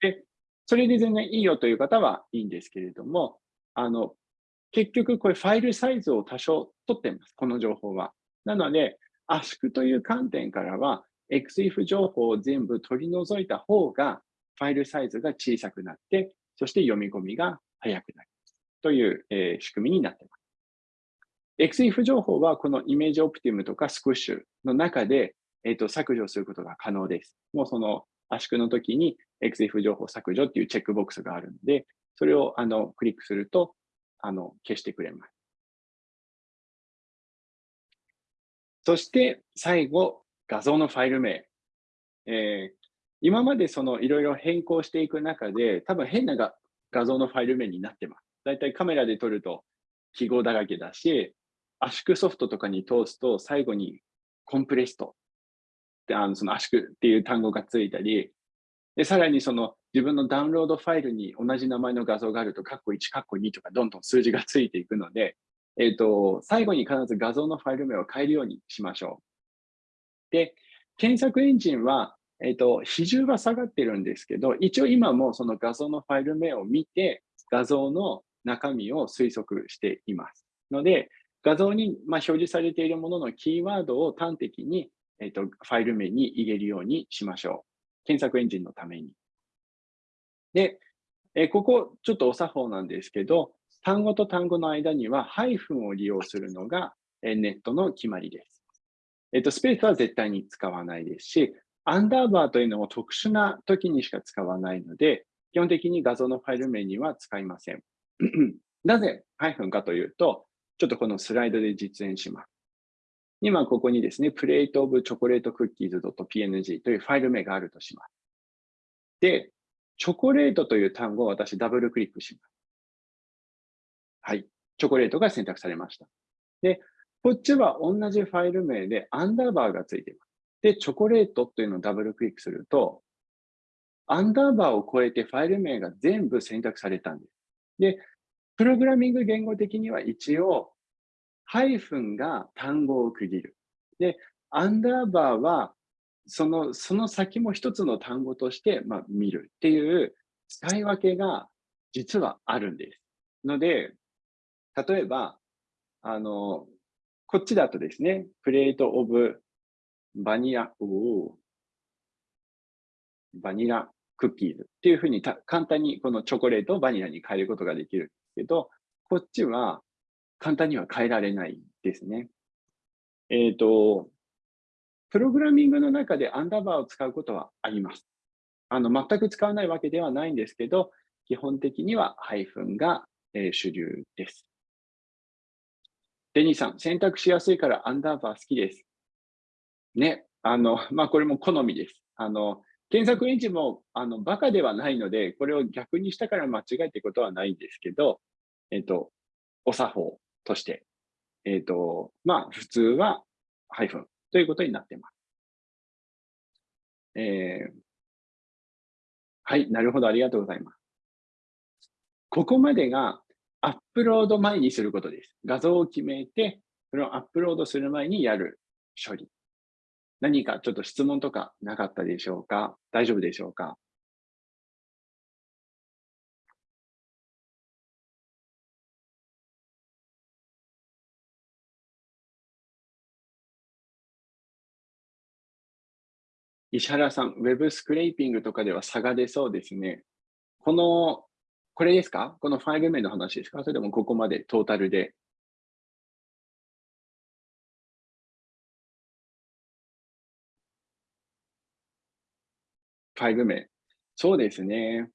で、それで全然いいよという方はいいんですけれども、あの、結局これファイルサイズを多少取ってます、この情報は。なので、圧縮という観点からは、XIF 情報を全部取り除いた方が、ファイルサイズが小さくなって、そして読み込みが早くなるという、え、仕組みになっています。XIF 情報はこのイメージオプティムとかスクッシュの中で、えーと、削除することが可能です。もうその圧縮の時に XIF 情報削除っていうチェックボックスがあるので、それをあのクリックするとあの消してくれます。そして最後、画像のファイル名。えー、今までそのいろいろ変更していく中で、多分変なが画像のファイル名になってます。だいたいカメラで撮ると記号だらけだし、圧縮ソフトとかに通すと最後にコンプレストってあのその圧縮っていう単語がついたり、で、さらにその自分のダウンロードファイルに同じ名前の画像があると、カッコ1、カッコ2とかどんどん数字がついていくので、えっ、ー、と、最後に必ず画像のファイル名を変えるようにしましょう。で、検索エンジンは、えっ、ー、と、比重は下がってるんですけど、一応今もその画像のファイル名を見て、画像の中身を推測しています。ので、画像にま表示されているもののキーワードを端的に、えーと、ファイル名に入れるようにしましょう。検索エンジンのために。で、えここちょっとお作法なんですけど、単語と単語の間にはハイフンを利用するのがネットの決まりです。えっと、スペースは絶対に使わないですし、アンダーバーというのも特殊な時にしか使わないので、基本的に画像のファイル名には使いません。なぜハイフンかというと、ちょっとこのスライドで実演します。今ここにですね、プレートオブチョコレートクッキーズ .png というファイル名があるとします。で、チョコレートという単語を私ダブルクリックします。はい。チョコレートが選択されました。で、こっちは同じファイル名でアンダーバーがついています。で、チョコレートというのをダブルクリックすると、アンダーバーを超えてファイル名が全部選択されたんです。で、プログラミング言語的には一応、ハイフンが単語を区切る。で、アンダーバーは、その、その先も一つの単語として、まあ、見るっていう使い分けが実はあるんです。ので、例えば、あの、こっちだとですね、プレートオブバニラ、おバニラクッキーズっていうふうに簡単にこのチョコレートをバニラに変えることができるんですけど、こっちは簡単には変えられないですね。えっ、ー、と、プログラミングの中でアンダーバーを使うことはあります。あの、全く使わないわけではないんですけど、基本的にはハイフンが、えー、主流です。デニーさん、選択しやすいからアンダーバー好きです。ね、あの、まあ、これも好みです。あの、検索エンジンも、あの、バカではないので、これを逆にしたから間違いってことはないんですけど、えっと、お作法として、えっと、まあ、普通はハイフンということになってます。えー、はい、なるほど、ありがとうございます。ここまでがアップロード前にすることです。画像を決めて、それをアップロードする前にやる処理。何かちょっと質問とかなかったでしょうか？大丈夫でしょうか？石原さん、ウェブスクレーピングとかでは差が出そうですね。この、これですか？このファイル名の話ですか？それともここまでトータルで？ファイル名。そうですね。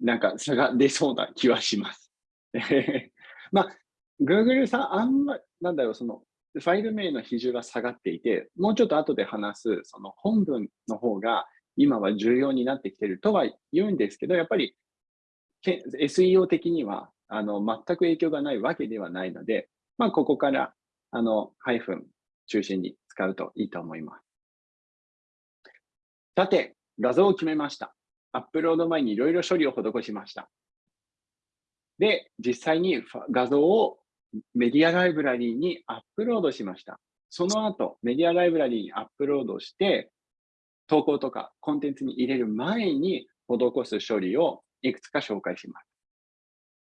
なんか差が出そうな気はします。まあ、Google さん、あんまり、なんだろう、その、ファイル名の比重が下がっていて、もうちょっと後で話す、その本文の方が今は重要になってきてるとは言うんですけど、やっぱり SEO 的にはあの全く影響がないわけではないので、まあ、ここからあのハイフン中心に使うといいと思います。さて、画像を決めました。アップロード前にいろいろ処理を施しました。で、実際に画像をメディアライブラリーにアップロードしました。その後、メディアライブラリーにアップロードして、投稿とかコンテンツに入れる前に施す処理をいくつか紹介します。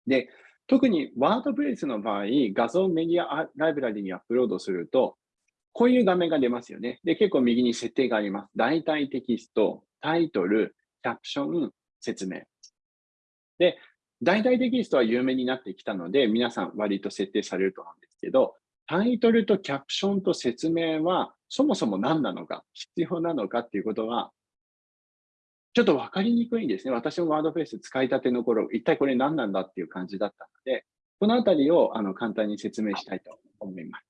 で、特にワードプレスの場合、画像メディアライブラリにアップロードすると、こういう画面が出ますよね。で、結構右に設定があります。大体テキスト、タイトル、キャプション、説明。で、大々テキストは有名になってきたので、皆さん割と設定されると思うんですけど、タイトルとキャプションと説明は、そもそも何なのか、必要なのかっていうことは、ちょっと分かりにくいんですね。私もワードプレス使いたての頃、一体これ何なんだっていう感じだったので、このあたりをあの簡単に説明したいと思います。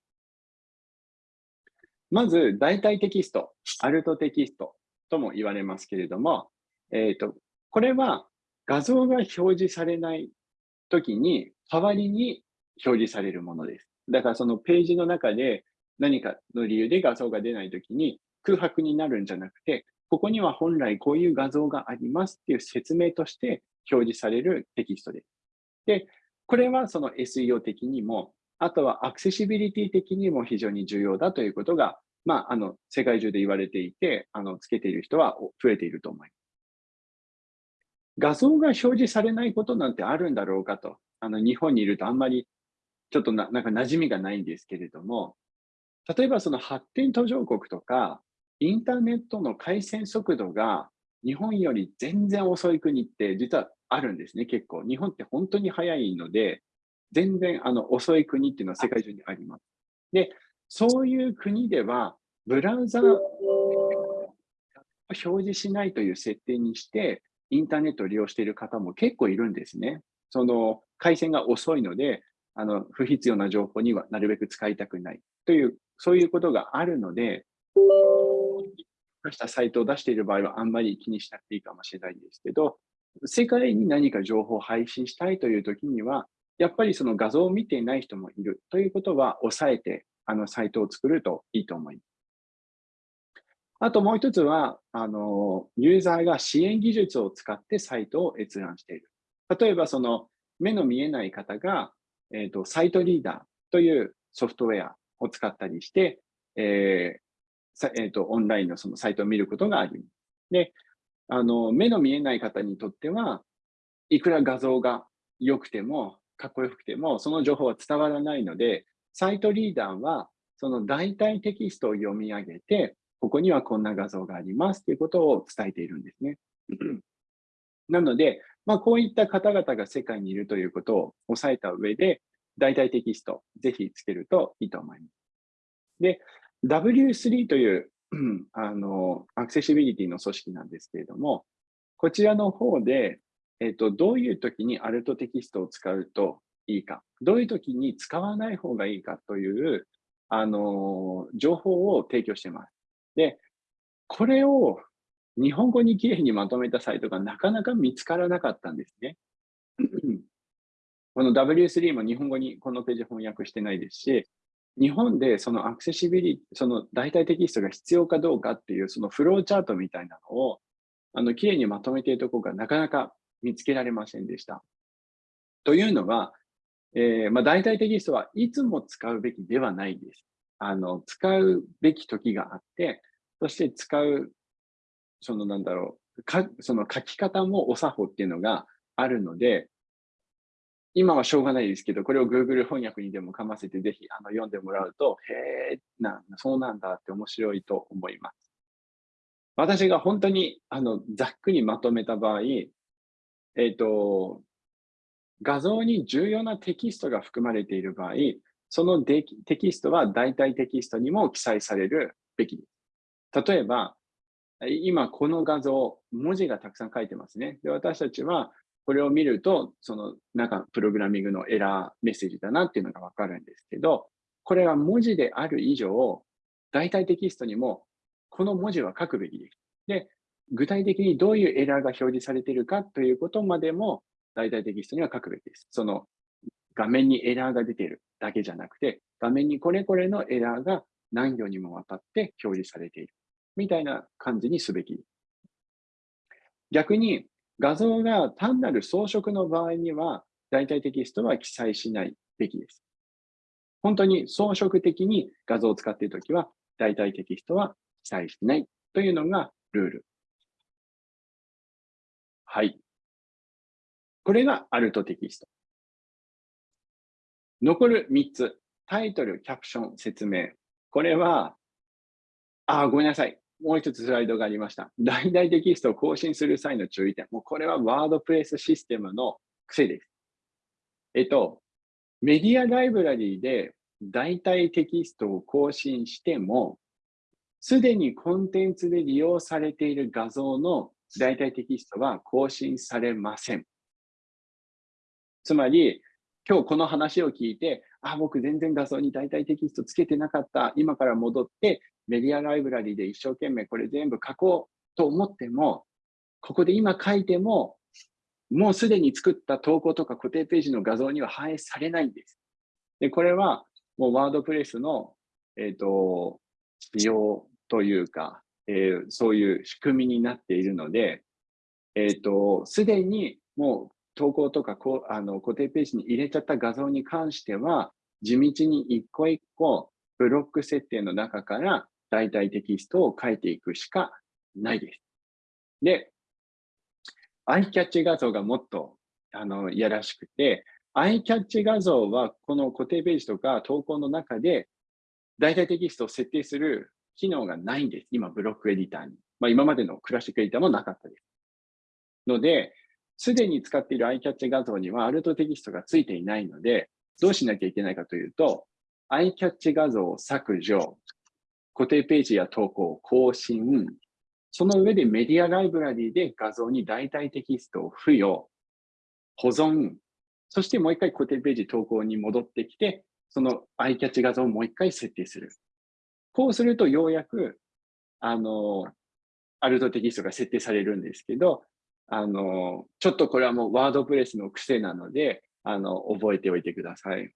まず、代替テキスト、アルトテキストとも言われますけれども、えっ、ー、と、これは画像が表示されないときに、代わりに表示されるものです。だからそのページの中で何かの理由で画像が出ないときに空白になるんじゃなくて、ここには本来こういう画像がありますっていう説明として表示されるテキストです。で、これはその SEO 的にも、あとはアクセシビリティ的にも非常に重要だということが、まあ、あの、世界中で言われていて、あの、つけている人は増えていると思います。画像が表示されないことなんてあるんだろうかと。あの、日本にいるとあんまりちょっとななんか馴染みがないんですけれども、例えばその発展途上国とか、インターネットの回線速度が日本より全然遅い国って実はあるんですね、結構。日本って本当に早いので、全然あの遅い国っていうのは世界中にあります。で、そういう国では、ブラウザを表示しないという設定にして、インターネットを利用している方も結構いるんですね。その回線が遅いので、あの不必要な情報にはなるべく使いたくないという、そういうことがあるので、したサイトを出している場合はあんまり気にしなくていいかもしれないんですけど、世界に何か情報を配信したいという時には、やっぱりその画像を見ていない人もいるということは抑えて、あのサイトを作るといいと思います。あともう一つは、あの、ユーザーが支援技術を使ってサイトを閲覧している。例えば、その、目の見えない方が、えっ、ー、と、サイトリーダーというソフトウェアを使ったりして、えーえーと、オンラインのそのサイトを見ることがあります。で、あの、目の見えない方にとっては、いくら画像が良くても、かっこよくても、その情報は伝わらないので、サイトリーダーは、その代替テキストを読み上げて、ここにはこんな画像がありますということを伝えているんですね。なので、まあ、こういった方々が世界にいるということを押さえた上で、代替テキスト、ぜひつけるといいと思います。で、W3 という あのアクセシビリティの組織なんですけれども、こちらの方で、えっと、どういう時にアルトテキストを使うといいか、どういう時に使わない方がいいかというあの、情報を提供してます。で、これを日本語にきれいにまとめたサイトがなかなか見つからなかったんですね。この W3 も日本語にこのページ翻訳してないですし、日本でそのアクセシビリティ、その代替テキストが必要かどうかっていうそのフローチャートみたいなのを、あの、きれいにまとめているところがなかなか見つけられませんでした。というのは、えー、まあ、代替テキストはいつも使うべきではないです。あの、使うべき時があって、そして使う、そのなんだろう、かその書き方もお作法っていうのがあるので、今はしょうがないですけど、これを Google 翻訳にでもかませて、ぜひあの読んでもらうと、へえ、な、そうなんだって面白いと思います。私が本当にあのざっくりまとめた場合、えっ、ー、と、画像に重要なテキストが含まれている場合、そのテキストは代替テキストにも記載されるべきです。例えば、今この画像、文字がたくさん書いてますね。で私たちはこれを見ると、その中、プログラミングのエラーメッセージだなっていうのがわかるんですけど、これは文字である以上、代替テキストにもこの文字は書くべきです。で、具体的にどういうエラーが表示されているかということまでも代替テキストには書くべきです。その画面にエラーが出ているだけじゃなくて、画面にこれこれのエラーが何行にもわたって表示されている。みたいな感じにすべき。逆に、画像が単なる装飾の場合には、代替テキストは記載しないべきです。本当に装飾的に画像を使っているときは、代替テキストは記載しないというのがルール。はい。これがアルトテキスト。残る3つ。タイトル、キャプション、説明。これは、あ、ごめんなさい。もう一つスライドがありました。大々テキストを更新する際の注意点。もうこれはワードプレスシステムの癖です。えっと、メディアライブラリーで代替テキストを更新しても、すでにコンテンツで利用されている画像の代替テキストは更新されません。つまり、今日この話を聞いて、あ、僕全然画像に代替テキストつけてなかった。今から戻ってメディアライブラリで一生懸命これ全部書こうと思っても、ここで今書いても、もうすでに作った投稿とか固定ページの画像には反映されないんです。で、これはもうワードプレスの、えっ、ー、と、仕様というか、えー、そういう仕組みになっているので、えっ、ー、と、すでにもう投稿とかこうあの固定ページに入れちゃった画像に関しては、地道に一個一個ブロック設定の中から代替テキストを書いていくしかないです。で、アイキャッチ画像がもっとあのいやらしくて、アイキャッチ画像はこの固定ページとか投稿の中で代替テキストを設定する機能がないんです。今、ブロックエディターに。まあ、今までのクラシックエディターもなかったです。ので、すでに使っているアイキャッチ画像にはアルトテキストがついていないので、どうしなきゃいけないかというと、アイキャッチ画像を削除、固定ページや投稿を、更新、その上でメディアライブラリーで画像に代替テキストを付与、保存、そしてもう一回固定ページ投稿に戻ってきて、そのアイキャッチ画像をもう一回設定する。こうするとようやく、あの、アルトテキストが設定されるんですけど、あの、ちょっとこれはもうワードプレスの癖なので、あの、覚えておいてください。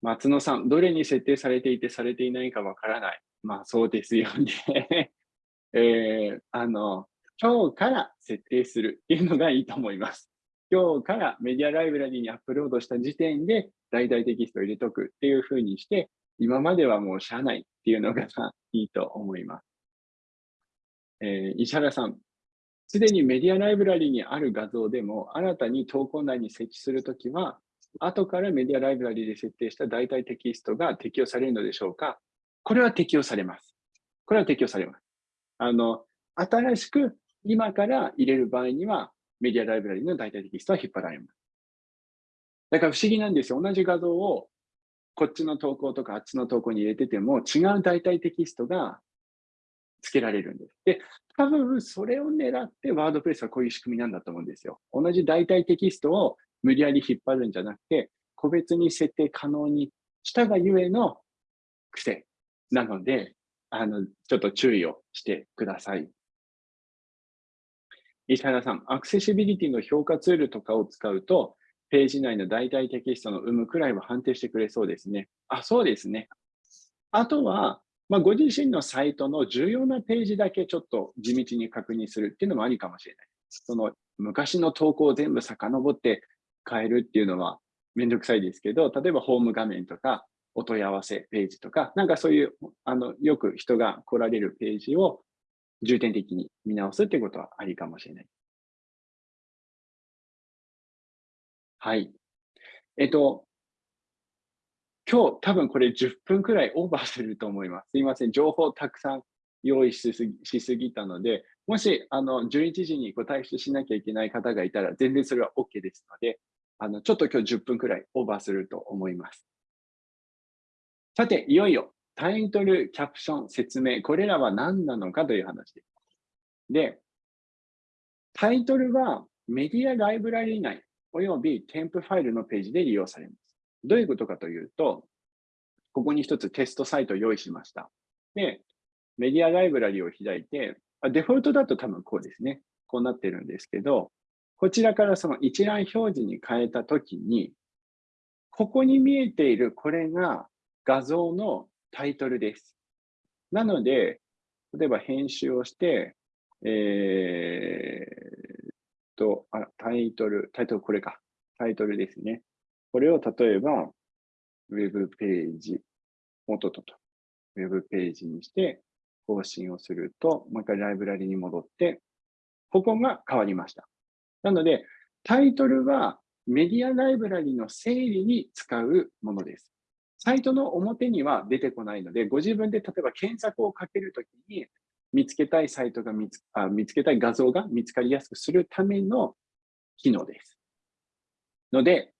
松野さん、どれに設定されていてされていないかわからない。まあそうですよね。えー、あの、今日から設定するっていうのがいいと思います。今日からメディアライブラリにアップロードした時点で大々テキストを入れとくっていうふうにして、今まではもう社内っていうのが いいと思います。えー、石原さん、すでにメディアライブラリにある画像でも、新たに投稿内に設置するときは、後からメディアライブラリで設定した代替テキストが適用されるのでしょうか？これは適用されます。これは適用されます。あの、新しく今から入れる場合には、メディアライブラリの代替テキストは引っ張られます。だから不思議なんですよ。同じ画像をこっちの投稿とかあっちの投稿に入れてても違う代替テキストがつけられるんです。で、多分それを狙ってワードプレスはこういう仕組みなんだと思うんですよ。同じ代替テキストを無理やり引っ張るんじゃなくて、個別に設定可能にしたがゆえの癖なので、あの、ちょっと注意をしてください。石原さん、アクセシビリティの評価ツールとかを使うと、ページ内の代替テキストの有無くらいは判定してくれそうですね。あ、そうですね。あとは、まあ、ご自身のサイトの重要なページだけちょっと地道に確認するっていうのもありかもしれない。その昔の投稿を全部遡って変えるっていうのはめんどくさいですけど、例えばホーム画面とかお問い合わせページとか、なんかそういうあのよく人が来られるページを重点的に見直すっていうことはありかもしれない。はい。えっと、今日多分これ10分くらいオーバーすると思います。すいません。情報たくさん用意しすぎしすぎたので、もしあの11時にご退出しなきゃいけない方がいたら全然それは OK ですので、あのちょっと今日10分くらいオーバーすると思います。さて、いよいよタイトル、キャプション、説明、これらは何なのかという話です。で、タイトルはメディアライブラリ内および添付ファイルのページで利用されます。どういうことかというと、ここに一つテストサイトを用意しました。で、メディアライブラリを開いて、デフォルトだと多分こうですね。こうなってるんですけど、こちらからその一覧表示に変えたときに、ここに見えているこれが画像のタイトルです。なので、例えば編集をして、え、と、あ、タイトル、タイトルこれか。タイトルですね。これを例えば、ウェブページ、元とと、ウェブページにして、更新をすると、もう一回ライブラリに戻って、ここが変わりました。なので、タイトルはメディアライブラリの整理に使うものです。サイトの表には出てこないので、ご自分で例えば検索をかけるときに、見つけたいサイトが見つあ、見つけたい画像が見つかりやすくするための機能です。ので、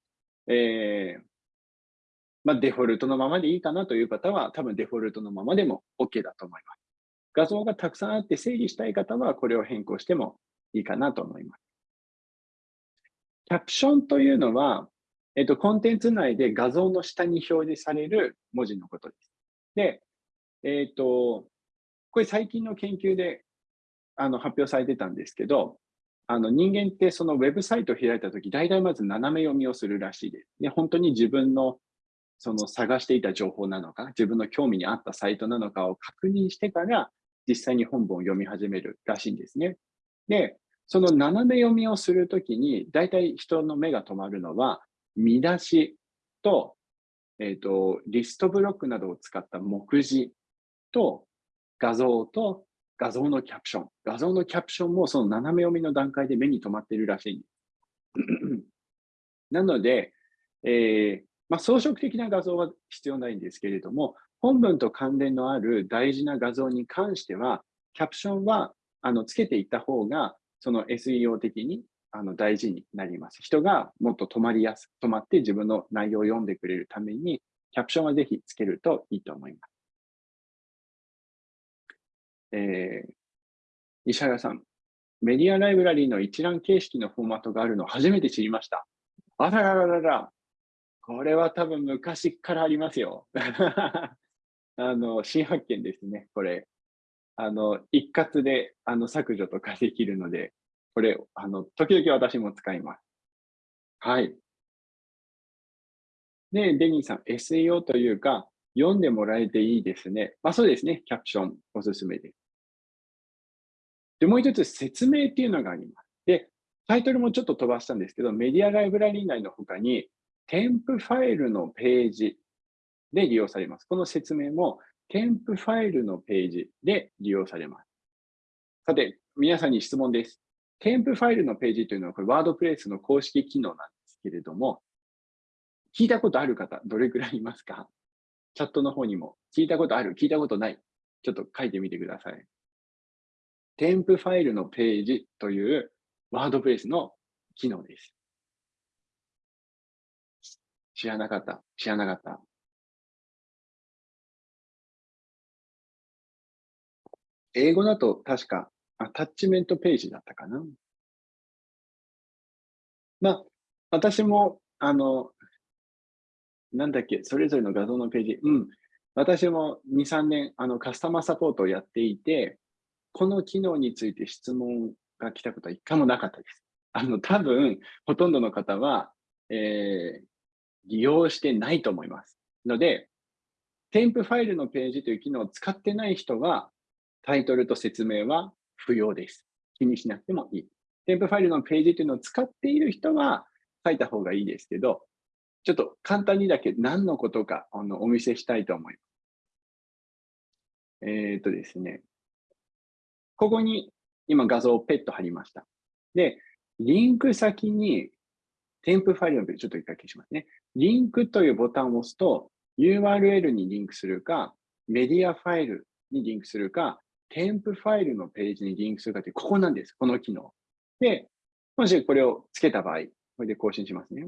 えー、まあ、デフォルトのままでいいかなという方は、多分デフォルトのままでも OK だと思います。画像がたくさんあって整理したい方は、これを変更してもいいかなと思います。キャプションというのは、えっと、コンテンツ内で画像の下に表示される文字のことです。で、えっと、これ最近の研究であの発表されてたんですけど、あの人間ってそのウェブサイトを開いたとき、大体まず斜め読みをするらしいです。で本当に自分のその探していた情報なのか、自分の興味に合ったサイトなのかを確認してから、実際に本文を読み始めるらしいんですね。で、その斜め読みをするときに、大体人の目が止まるのは、見出しと、えっ、ー、と、リストブロックなどを使った目次と、画像と画像のキャプション。画像のキャプションもその斜め読みの段階で目に留まっているらしいん。なので、えー、まあ、装飾的な画像は必要ないんですけれども、本文と関連のある大事な画像に関しては、キャプションはあのつけていった方が、その SEO 的にあの大事になります。人がもっと止まりやすく、止まって自分の内容を読んでくれるために、キャプションはぜひつけるといいと思います。えー、石原さん、メディアライブラリーの一覧形式のフォーマットがあるの初めて知りました。あららららら、これは多分昔からありますよ。あの、新発見ですね、これ。あの、一括であの削除とかできるので、これ、あの、時々私も使います。はい。で、デニーさん、SEO というか、読んでもらえていいですね。まあそうですね、キャプションおすすめです。で、もう一つ説明っていうのがあります。で、タイトルもちょっと飛ばしたんですけど、メディアライブラリー内の他に、添付ファイルのページで利用されます。この説明も、添付ファイルのページで利用されます。さて、皆さんに質問です。添付ファイルのページというのは、これ、ワードプレイスの公式機能なんですけれども、聞いたことある方、どれくらいいますか？チャットの方にも、聞いたことある、聞いたことない、ちょっと書いてみてください。添付ファイルのページというワードプレスの機能です。知らなかった。知らなかった。英語だと確かアタッチメントページだったかな。まあ、私も、あの、なんだっけ、それぞれの画像のページ。うん。私も2、3年、あの、カスタマーサポートをやっていて、この機能について質問が来たことは一回もなかったです。あの、多分、ほとんどの方は、えー、利用してないと思います。ので、添付ファイルのページという機能を使ってない人は、タイトルと説明は不要です。気にしなくてもいい。添付ファイルのページというのを使っている人は書いた方がいいですけど、ちょっと簡単にだけ何のことかあのお見せしたいと思います。えっ、ー、とですね。ここに今画像をペット貼りました。で、リンク先に添付ファイルのページ、ちょっと一回消しますね。リンクというボタンを押すと URL にリンクするか、メディアファイルにリンクするか、添付ファイルのページにリンクするかって、ここなんです。この機能。で、もしこれをつけた場合、これで更新しますね。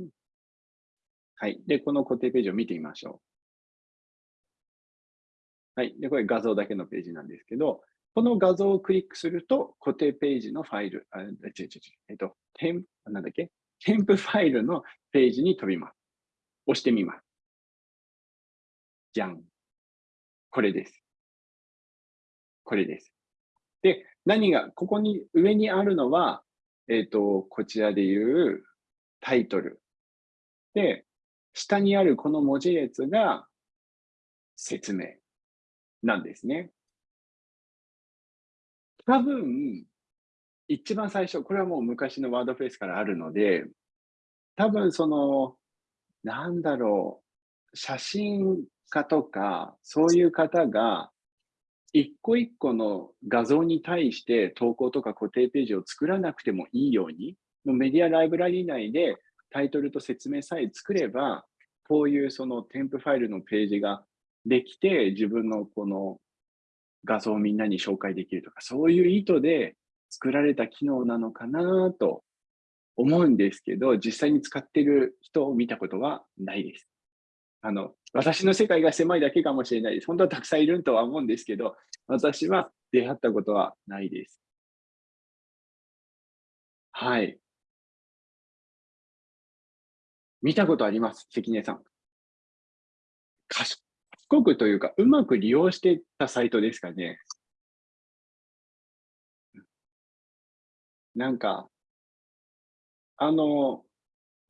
はい。で、この固定ページを見てみましょう。はい。で、これ画像だけのページなんですけど、この画像をクリックすると、固定ページのファイル、あ、違う違う違う、えっと、添なんだっけ？添付ファイルのページに飛びます。押してみます。じゃん。これです。これです。で、何が、ここに、上にあるのは、えっ、ー、と、こちらでいうタイトル。で、下にあるこの文字列が説明なんですね。多分、一番最初、これはもう昔のワードプレスからあるので、多分その、なんだろう、写真家とか、そういう方が、一個一個の画像に対して投稿とか固定ページを作らなくてもいいように、もうメディアライブラリ内でタイトルと説明さえ作れば、こういうその添付ファイルのページができて、自分のこの画像をみんなに紹介できるとか、そういう意図で作られた機能なのかなと思うんですけど、実際に使ってる人を見たことはないです。あの、私の世界が狭いだけかもしれないです。本当はたくさんいるとは思うんですけど、私は出会ったことはないです。はい。見たことあります、関根さん。賢くというか、うまく利用してたサイトですかね。なんか、あの、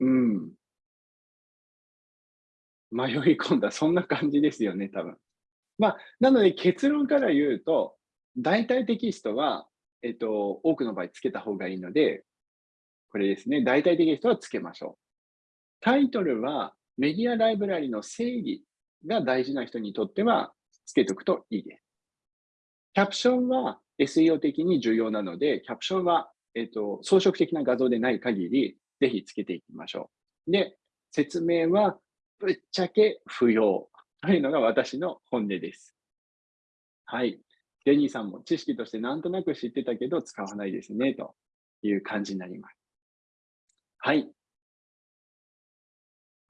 うん。迷い込んだ、そんな感じですよね、多分。まあ、なので結論から言うと、大体テキストは、えっと、多くの場合つけた方がいいので、これですね、大体テキストはつけましょう。タイトルはメディアライブラリの整理が大事な人にとってはつけておくといいです。キャプションは SEO 的に重要なので、キャプションは、えっと、装飾的な画像でない限り、ぜひつけていきましょう。で、説明はぶっちゃけ不要というのが私の本音です。はい。デニーさんも知識としてなんとなく知ってたけど使わないですね、という感じになります。はい。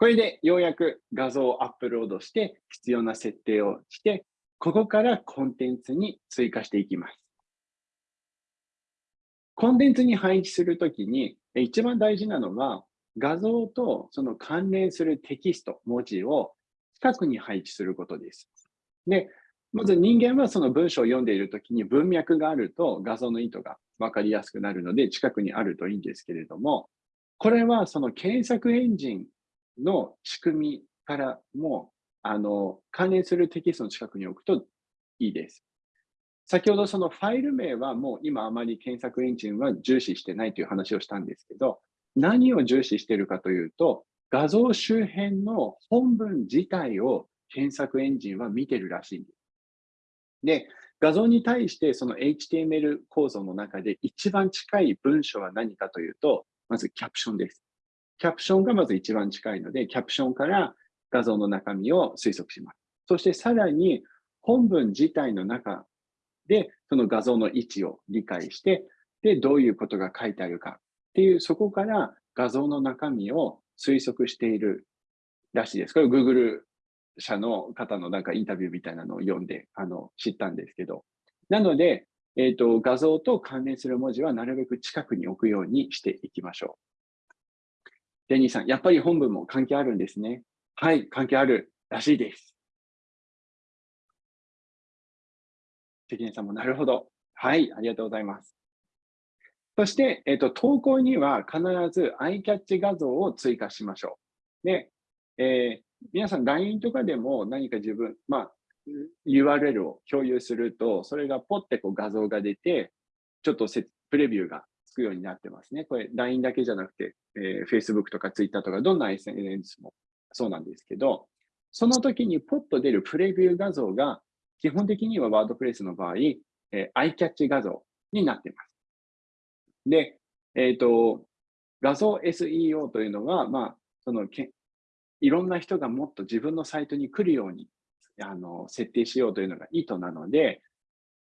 これでようやく画像をアップロードして必要な設定をして、ここからコンテンツに追加していきます。コンテンツに配置するときに一番大事なのは画像とその関連するテキスト、文字を近くに配置することです。で、まず人間はその文章を読んでいるときに文脈があると画像の意図がわかりやすくなるので近くにあるといいんですけれども、これはその検索エンジンの仕組みからも、あの、関連するテキストの近くに置くといいです。先ほどそのファイル名はもう今あまり検索エンジンは重視してないという話をしたんですけど、何を重視しているかというと、画像周辺の本文自体を検索エンジンは見てるらしいんです。で、画像に対してその HTML 構造の中で一番近い文章は何かというと、まずキャプションです。キャプションがまず一番近いので、キャプションから画像の中身を推測します。そしてさらに本文自体の中でその画像の位置を理解して、で、どういうことが書いてあるかっていう、そこから画像の中身を推測しているらしいです。これ Google 社の方のなんかインタビューみたいなのを読んであの知ったんですけど。なので、えっ、ー、と、画像と関連する文字はなるべく近くに置くようにしていきましょう。デニーさん、やっぱり本文も関係あるんですね。はい、関係あるらしいです。関根さんもなるほど。はい、ありがとうございます。そして、えっ、と、投稿には必ずアイキャッチ画像を追加しましょう。で、えー、皆さん LINE とかでも何か自分、まあ、URL を共有すると、それがポッてこう画像が出て、ちょっとプレビューがくようになってますね。これ LINE だけじゃなくて、えー、Facebook とか Twitter とかどんな SNS もそうなんですけど、その時にポッと出るプレビュー画像が基本的にはワードプレスの場合、えー、アイキャッチ画像になっています。で、えっ、ー、と、画像 SEO というのは、まあ、そのけ、いろんな人がもっと自分のサイトに来るようにあの設定しようというのが意図なので、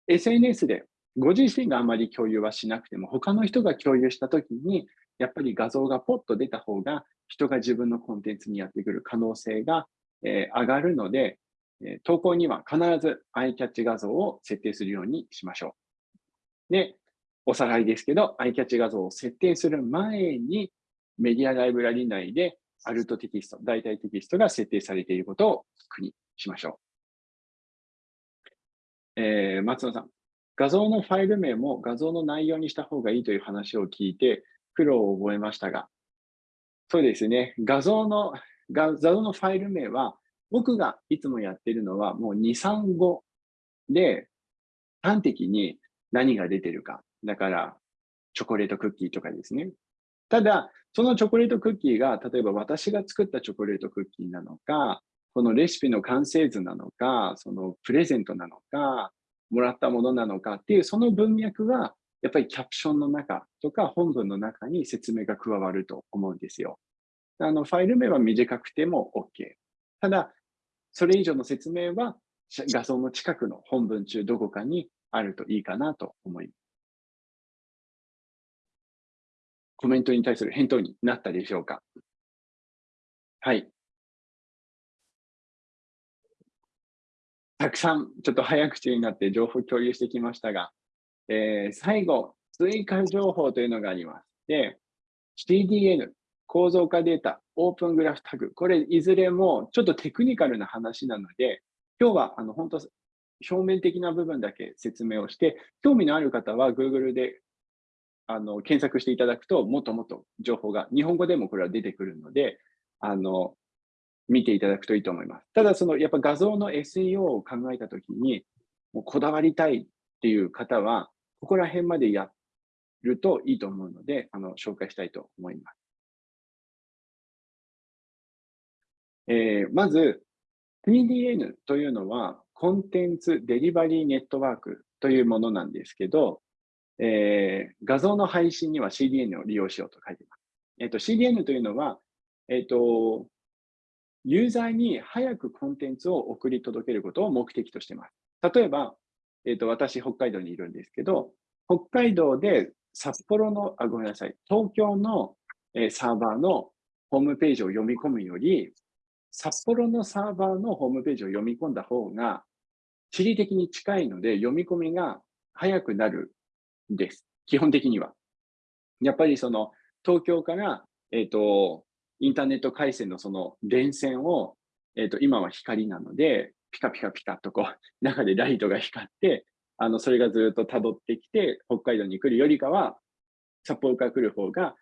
SNS でご自身があまり共有はしなくても、他の人が共有したときに、やっぱり画像がポッと出た方が、人が自分のコンテンツにやってくる可能性が、えー、上がるので、え投稿には必ずアイキャッチ画像を設定するようにしましょう。で、おさらいですけど、アイキャッチ画像を設定する前に、メディアライブラリ内でアルトテキスト、代替テキストが設定されていることを確認しましょう。えー、松野さん、画像のファイル名も画像の内容にした方がいいという話を聞いて苦労を覚えましたが、そうですね、画像の、画像のファイル名は僕がいつもやってるのはもう2、3語で端的に何が出てるか。だから、チョコレートクッキーとかですね。ただ、そのチョコレートクッキーが、例えば私が作ったチョコレートクッキーなのか、このレシピの完成図なのか、そのプレゼントなのか、もらったものなのかっていう、その文脈は、やっぱりキャプションの中とか本文の中に説明が加わると思うんですよ。あの、ファイル名は短くても OK。ただ、それ以上の説明は画像の近くの本文中どこかにあるといいかなと思います。コメントに対する返答になったでしょうか？はい。たくさんちょっと早口になって情報共有してきましたが、えー、最後、追加情報というのがあります。で、CDN、構造化データ、オープングラフタグ、これいずれもちょっとテクニカルな話なので、今日はあの本当表面的な部分だけ説明をして、興味のある方は Google であの検索していただくと、もっともっと情報が、日本語でもこれは出てくるので、あの見ていただくといいと思います。ただ、そのやっぱ画像の SEO を考えたときに、もうこだわりたいっていう方は、ここら辺までやるといいと思うので、あの紹介したいと思います。えー、まず、TDN というのは、コンテンツデリバリーネットワークというものなんですけど、えー、画像の配信には CDN を利用しようと書いています。え、ー、と、CDN というのは、えっ、ー、と、ユーザーに早くコンテンツを送り届けることを目的としています。例えば、えっ、と、私、北海道にいるんですけど、北海道で札幌の、あ、ごめんなさい、東京の、えサーバーのホームページを読み込むより、札幌のサーバーのホームページを読み込んだ方が、地理的に近いので読み込みが早くなるんです。基本的には。やっぱりその東京から、えっ、ー、と、インターネット回線のその電線を、えっ、ー、と、今は光なので、ピカピカピカとこう、中でライトが光って、あの、それがずっと辿ってきて、北海道に来るよりかは、札幌から来る方が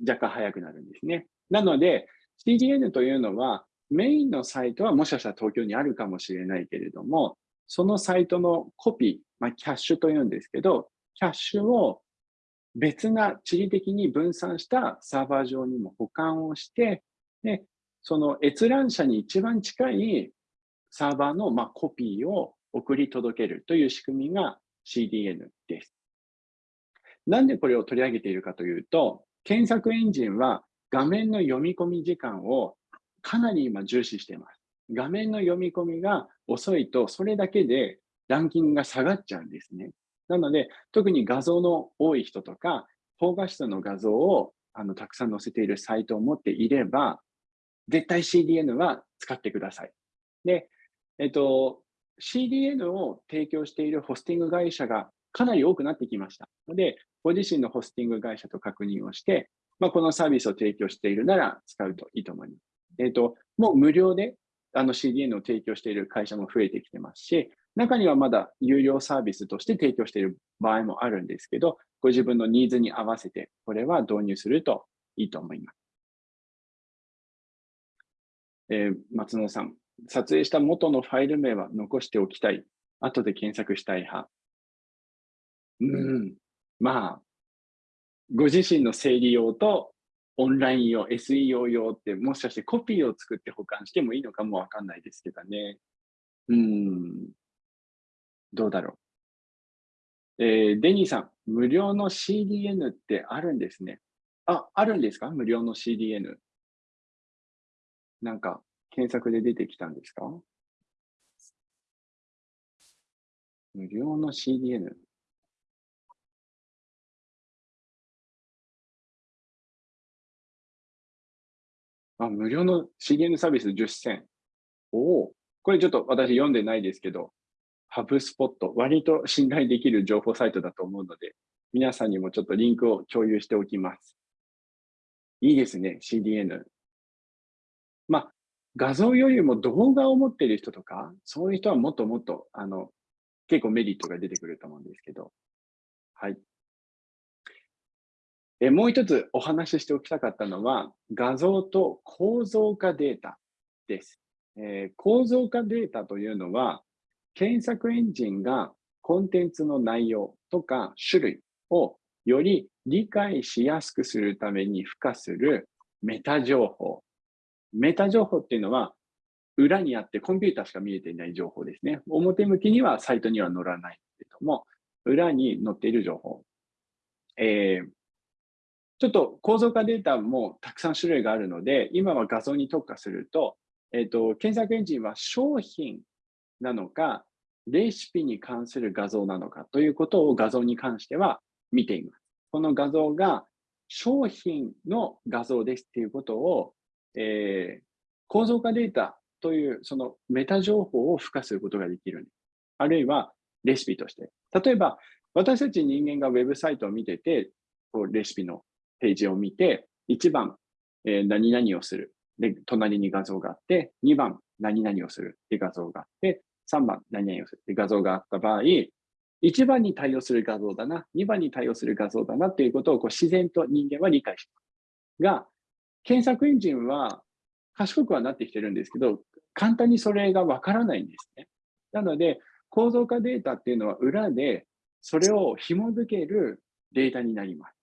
若干早くなるんですね。なので、CDN というのは、メインのサイトはもしかしたら東京にあるかもしれないけれども、そのサイトのコピー、まあ、キャッシュというんですけど、キャッシュを別な地理的に分散したサーバー上にも保管をして、でその閲覧者に一番近いサーバーのまコピーを送り届けるという仕組みが CDN です。なんでこれを取り上げているかというと、検索エンジンは画面の読み込み時間をかなり今重視しています。画面の読み込みが遅いと、それだけでランキングが下がっちゃうんですね。なので、特に画像の多い人とか、高画質の画像をあのたくさん載せているサイトを持っていれば、絶対 CDN は使ってください。で、えっと、CDN を提供しているホスティング会社がかなり多くなってきました。ので、ご自身のホスティング会社と確認をして、まあ、このサービスを提供しているなら使うといいと思います。えっ、と、もう無料であの CDN を提供している会社も増えてきてますし、中にはまだ有料サービスとして提供している場合もあるんですけど、ご自分のニーズに合わせて、これは導入するといいと思います。えー、松野さん、撮影した元のファイル名は残しておきたい。後で検索したい派。うん。まあ、ご自身の整理用とオンライン用、SEO 用って、もしかしてコピーを作って保管してもいいのかもわかんないですけどね。うん。どうだろう。えー、デニーさん、無料の CDN ってあるんですね。あ、あるんですか？無料の CDN。なんか、検索で出てきたんですか？無料の CDN。あ、無料の CDN サービス10選。おお、これちょっと私読んでないですけど、ハブスポット、割と信頼できる情報サイトだと思うので、皆さんにもちょっとリンクを共有しておきます。いいですね、CDN。まあ、画像よりも動画を持っている人とか、そういう人はもっともっと、あの、結構メリットが出てくると思うんですけど。はい。えもう一つお話ししておきたかったのは、画像と構造化データです。えー、構造化データというのは、検索エンジンがコンテンツの内容とか種類をより理解しやすくするために付加するメタ情報。メタ情報っていうのは、裏にあってコンピューターしか見えていない情報ですね。表向きにはサイトには載らないけども、裏に載っている情報。えー、ちょっと構造化データもたくさん種類があるので、今は画像に特化すると、えっ、ー、と、検索エンジンは商品なのか、レシピに関する画像なのかということを画像に関しては見ています。この画像が商品の画像ですっていうことを、えー、構造化データというそのメタ情報を付加することができる。あるいはレシピとして。例えば、私たち人間がウェブサイトを見てて、こうレシピのページを見て、1番、えー、何々をする。で、隣に画像があって、2番、何々をするって画像があって、3番、何々をするって画像があった場合、1番に対応する画像だな、2番に対応する画像だなっていうことをこう自然と人間は理解してが、検索エンジンは賢くはなってきてるんですけど、簡単にそれがわからないんですね。なので、構造化データっていうのは裏でそれを紐づけるデータになります。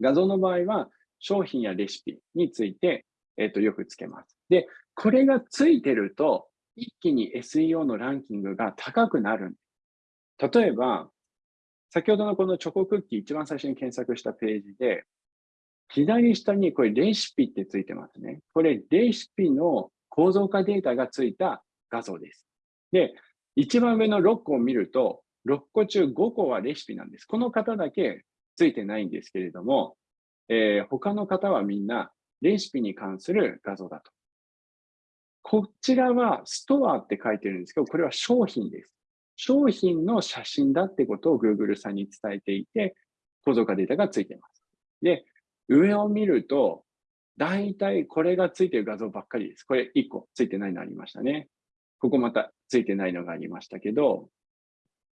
画像の場合は商品やレシピについて、えっ、と、よくつけます。で、これがついてると、一気に SEO のランキングが高くなる。例えば、先ほどのこのチョコクッキー一番最初に検索したページで、左下にこれレシピってついてますね。これレシピの構造化データがついた画像です。で、一番上の6個を見ると、6個中5個はレシピなんです。この方だけついてないんですけれども、えー、他の方はみんなレシピに関する画像だと。こちらはストアって書いてるんですけど、これは商品です。商品の写真だってことを Google さんに伝えていて、構造化データがついてます。で、上を見ると、大体これがついてる画像ばっかりです。これ1個ついてないのありましたね。ここまたついてないのがありましたけど、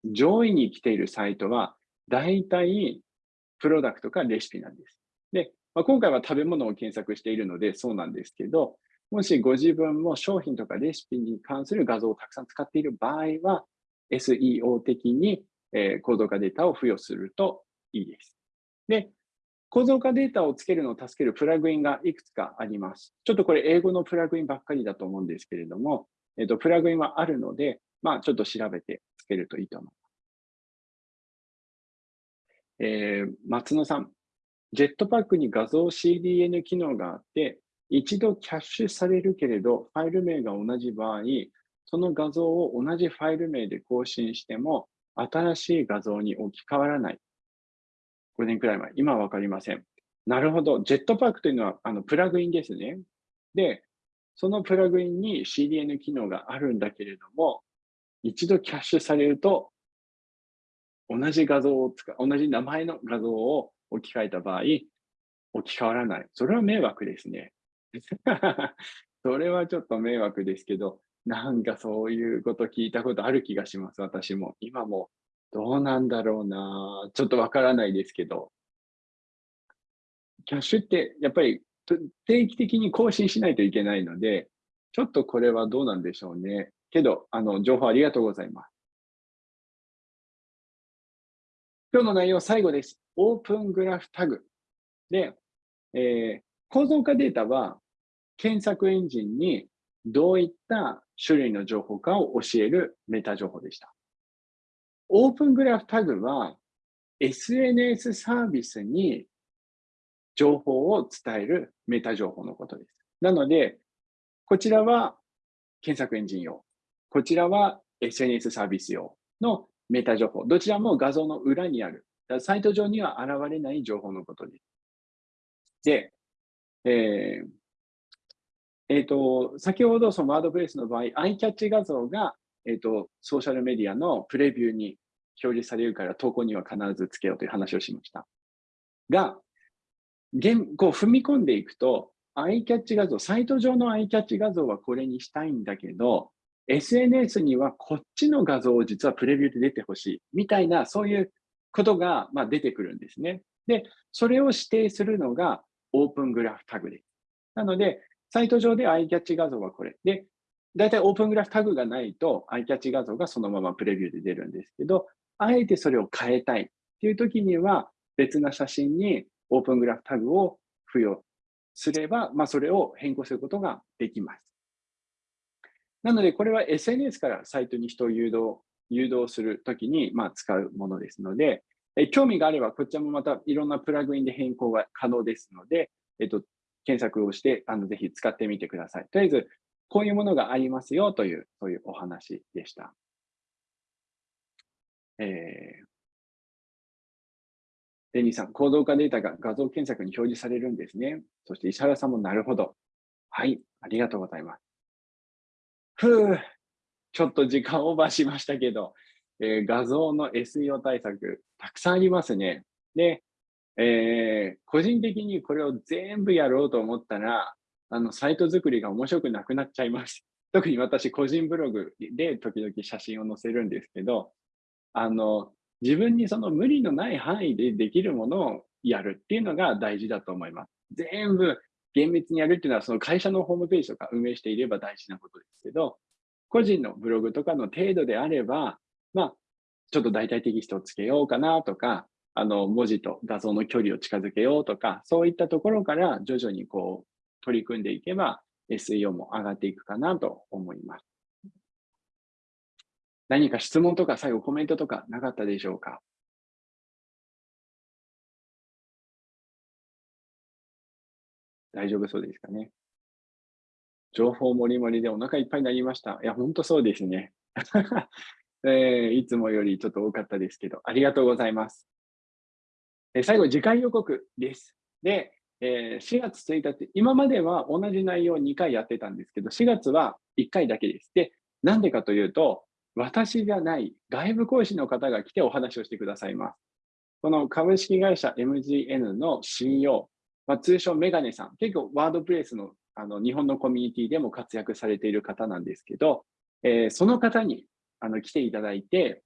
上位に来ているサイトは、大体プロダクトかレシピなんです。で、まあ、今回は食べ物を検索しているのでそうなんですけど、もしご自分も商品とかレシピに関する画像をたくさん使っている場合は、SEO 的に、えー、構造化データを付与するといいです。で、構造化データをつけるのを助けるプラグインがいくつかあります。ちょっとこれ英語のプラグインばっかりだと思うんですけれども、えっ、と、プラグインはあるので、まあ、ちょっと調べてつけるといいと思います。えー、松野さん、ジェットパックに画像 CDN 機能があって、一度キャッシュされるけれど、ファイル名が同じ場合、その画像を同じファイル名で更新しても、新しい画像に置き換わらない。5年くらい前。今はわかりません。なるほど。ジェットパックというのはあのプラグインですね。で、そのプラグインに CDN 機能があるんだけれども、一度キャッシュされると、同じ画像を使う、同じ名前の画像を置き換えた場合、置き換わらない。それは迷惑ですね。それはちょっと迷惑ですけど、なんかそういうこと聞いたことある気がします、私も。今もどうなんだろうな。ちょっとわからないですけど。キャッシュってやっぱり定期的に更新しないといけないので、ちょっとこれはどうなんでしょうね。けど、あの、情報ありがとうございます。今日の内容最後です。オープングラフタグ。で、えー、構造化データは検索エンジンにどういった種類の情報かを教えるメタ情報でした。オープングラフタグは SNS サービスに情報を伝えるメタ情報のことです。なので、こちらは検索エンジン用。こちらは SNS サービス用のメタ情報。どちらも画像の裏にある。サイト上には現れない情報のことです。で、えーえーと、先ほどそのワードプレイスの場合、アイキャッチ画像が、えーと、ソーシャルメディアのプレビューに表示されるから投稿には必ずつけようという話をしました。が、現こう踏み込んでいくと、アイキャッチ画像、サイト上のアイキャッチ画像はこれにしたいんだけど、SNS にはこっちの画像を実はプレビューで出てほしい、みたいな、そういうことが、まあ、出てくるんですね。で、それを指定するのがオープングラフタグです。なので、サイト上でアイキャッチ画像はこれ。で、大体オープングラフタグがないと、アイキャッチ画像がそのままプレビューで出るんですけど、あえてそれを変えたいっていう時には、別な写真にオープングラフタグを付与すれば、まあ、それを変更することができます。なので、これは SNS からサイトに人を誘導誘導するときに、まあ、使うものですので、え興味があれば、こちらもまたいろんなプラグインで変更が可能ですので、えっと、検索をして、あのぜひ使ってみてください。とりあえず、こういうものがありますよという、そういうお話でした。えー、デニーさん、行動化データが画像検索に表示されるんですね。そして石原さんもなるほど。はい、ありがとうございます。ふう、ちょっと時間オーバーしましたけど、えー、画像の SEO 対策、たくさんありますね。で、えー、個人的にこれを全部やろうと思ったら、あの、サイト作りが面白くなくなっちゃいます。特に私、個人ブログで時々写真を載せるんですけど、あの、自分にその無理のない範囲でできるものをやるっていうのが大事だと思います。全部厳密にやるっていうのは、その会社のホームページとか運営していれば大事なことですけど、個人のブログとかの程度であれば、まあ、ちょっと大体テキストをつけようかなとか、あの、文字と画像の距離を近づけようとか、そういったところから徐々にこう、取り組んでいけば、SEO も上がっていくかなと思います。何か質問とか最後コメントとかなかったでしょうか？大丈夫そうですかね？情報もりもりでお腹いっぱいになりました。いや、本当そうですね。えー、いつもよりちょっと多かったですけど、ありがとうございます。え、最後、次回予告です。で、え、4月1日、今までは同じ内容を2回やってたんですけど、4月は1回だけです。で、なんでかというと、私じゃない外部講師の方が来てお話をしてくださいます。この株式会社 MGN の CEO、まあ、通称メガネさん、結構ワードプレイスのあの日本のコミュニティでも活躍されている方なんですけど、えー、その方にあの来ていただいて、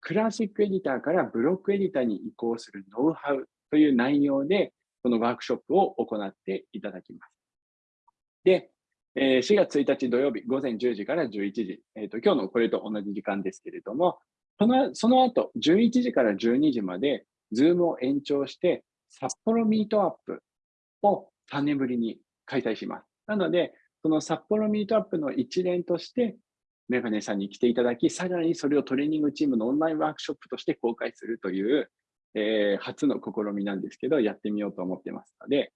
クラシックエディターからブロックエディターに移行するノウハウという内容で、このワークショップを行っていただきます。で、4月1日土曜日午前10時から11時、えーと、今日のこれと同じ時間ですけれども、そのその後11時から12時まで、 Zoom を延長して、札幌ミートアップを3年ぶりに開催します。なので、その札幌ミートアップの一連として、メガネさんに来ていただき、さらにそれをトレーニングチームのオンラインワークショップとして公開するという、えー、初の試みなんですけど、やってみようと思ってますので、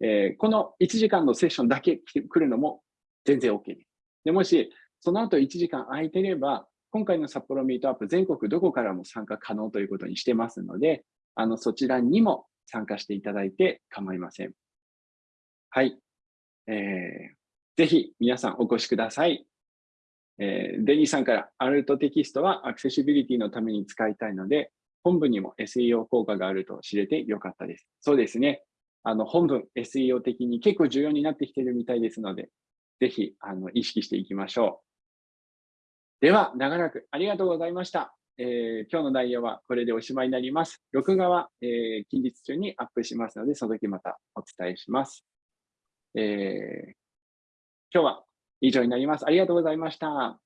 えー、この1時間のセッションだけ来るのも全然 OK です。でもし、その後1時間空いてれば、今回の札幌ミートアップ、全国どこからも参加可能ということにしてますので、あのそちらにも参加していただいて構いません。はい。えー、ぜひ皆さんお越しください。えー、デニーさんからアルトテキストはアクセシビリティのために使いたいので、本部にも SEO 効果があると知れてよかったです。そうですね。あの本文 SEO 的に結構重要になってきてるみたいですので、ぜひあの意識していきましょう。では、長らくありがとうございました。えー、今日の内容はこれでおしまいになります。録画は、えー、近日中にアップしますので、その時またお伝えします。えー、今日は以上になります。ありがとうございました。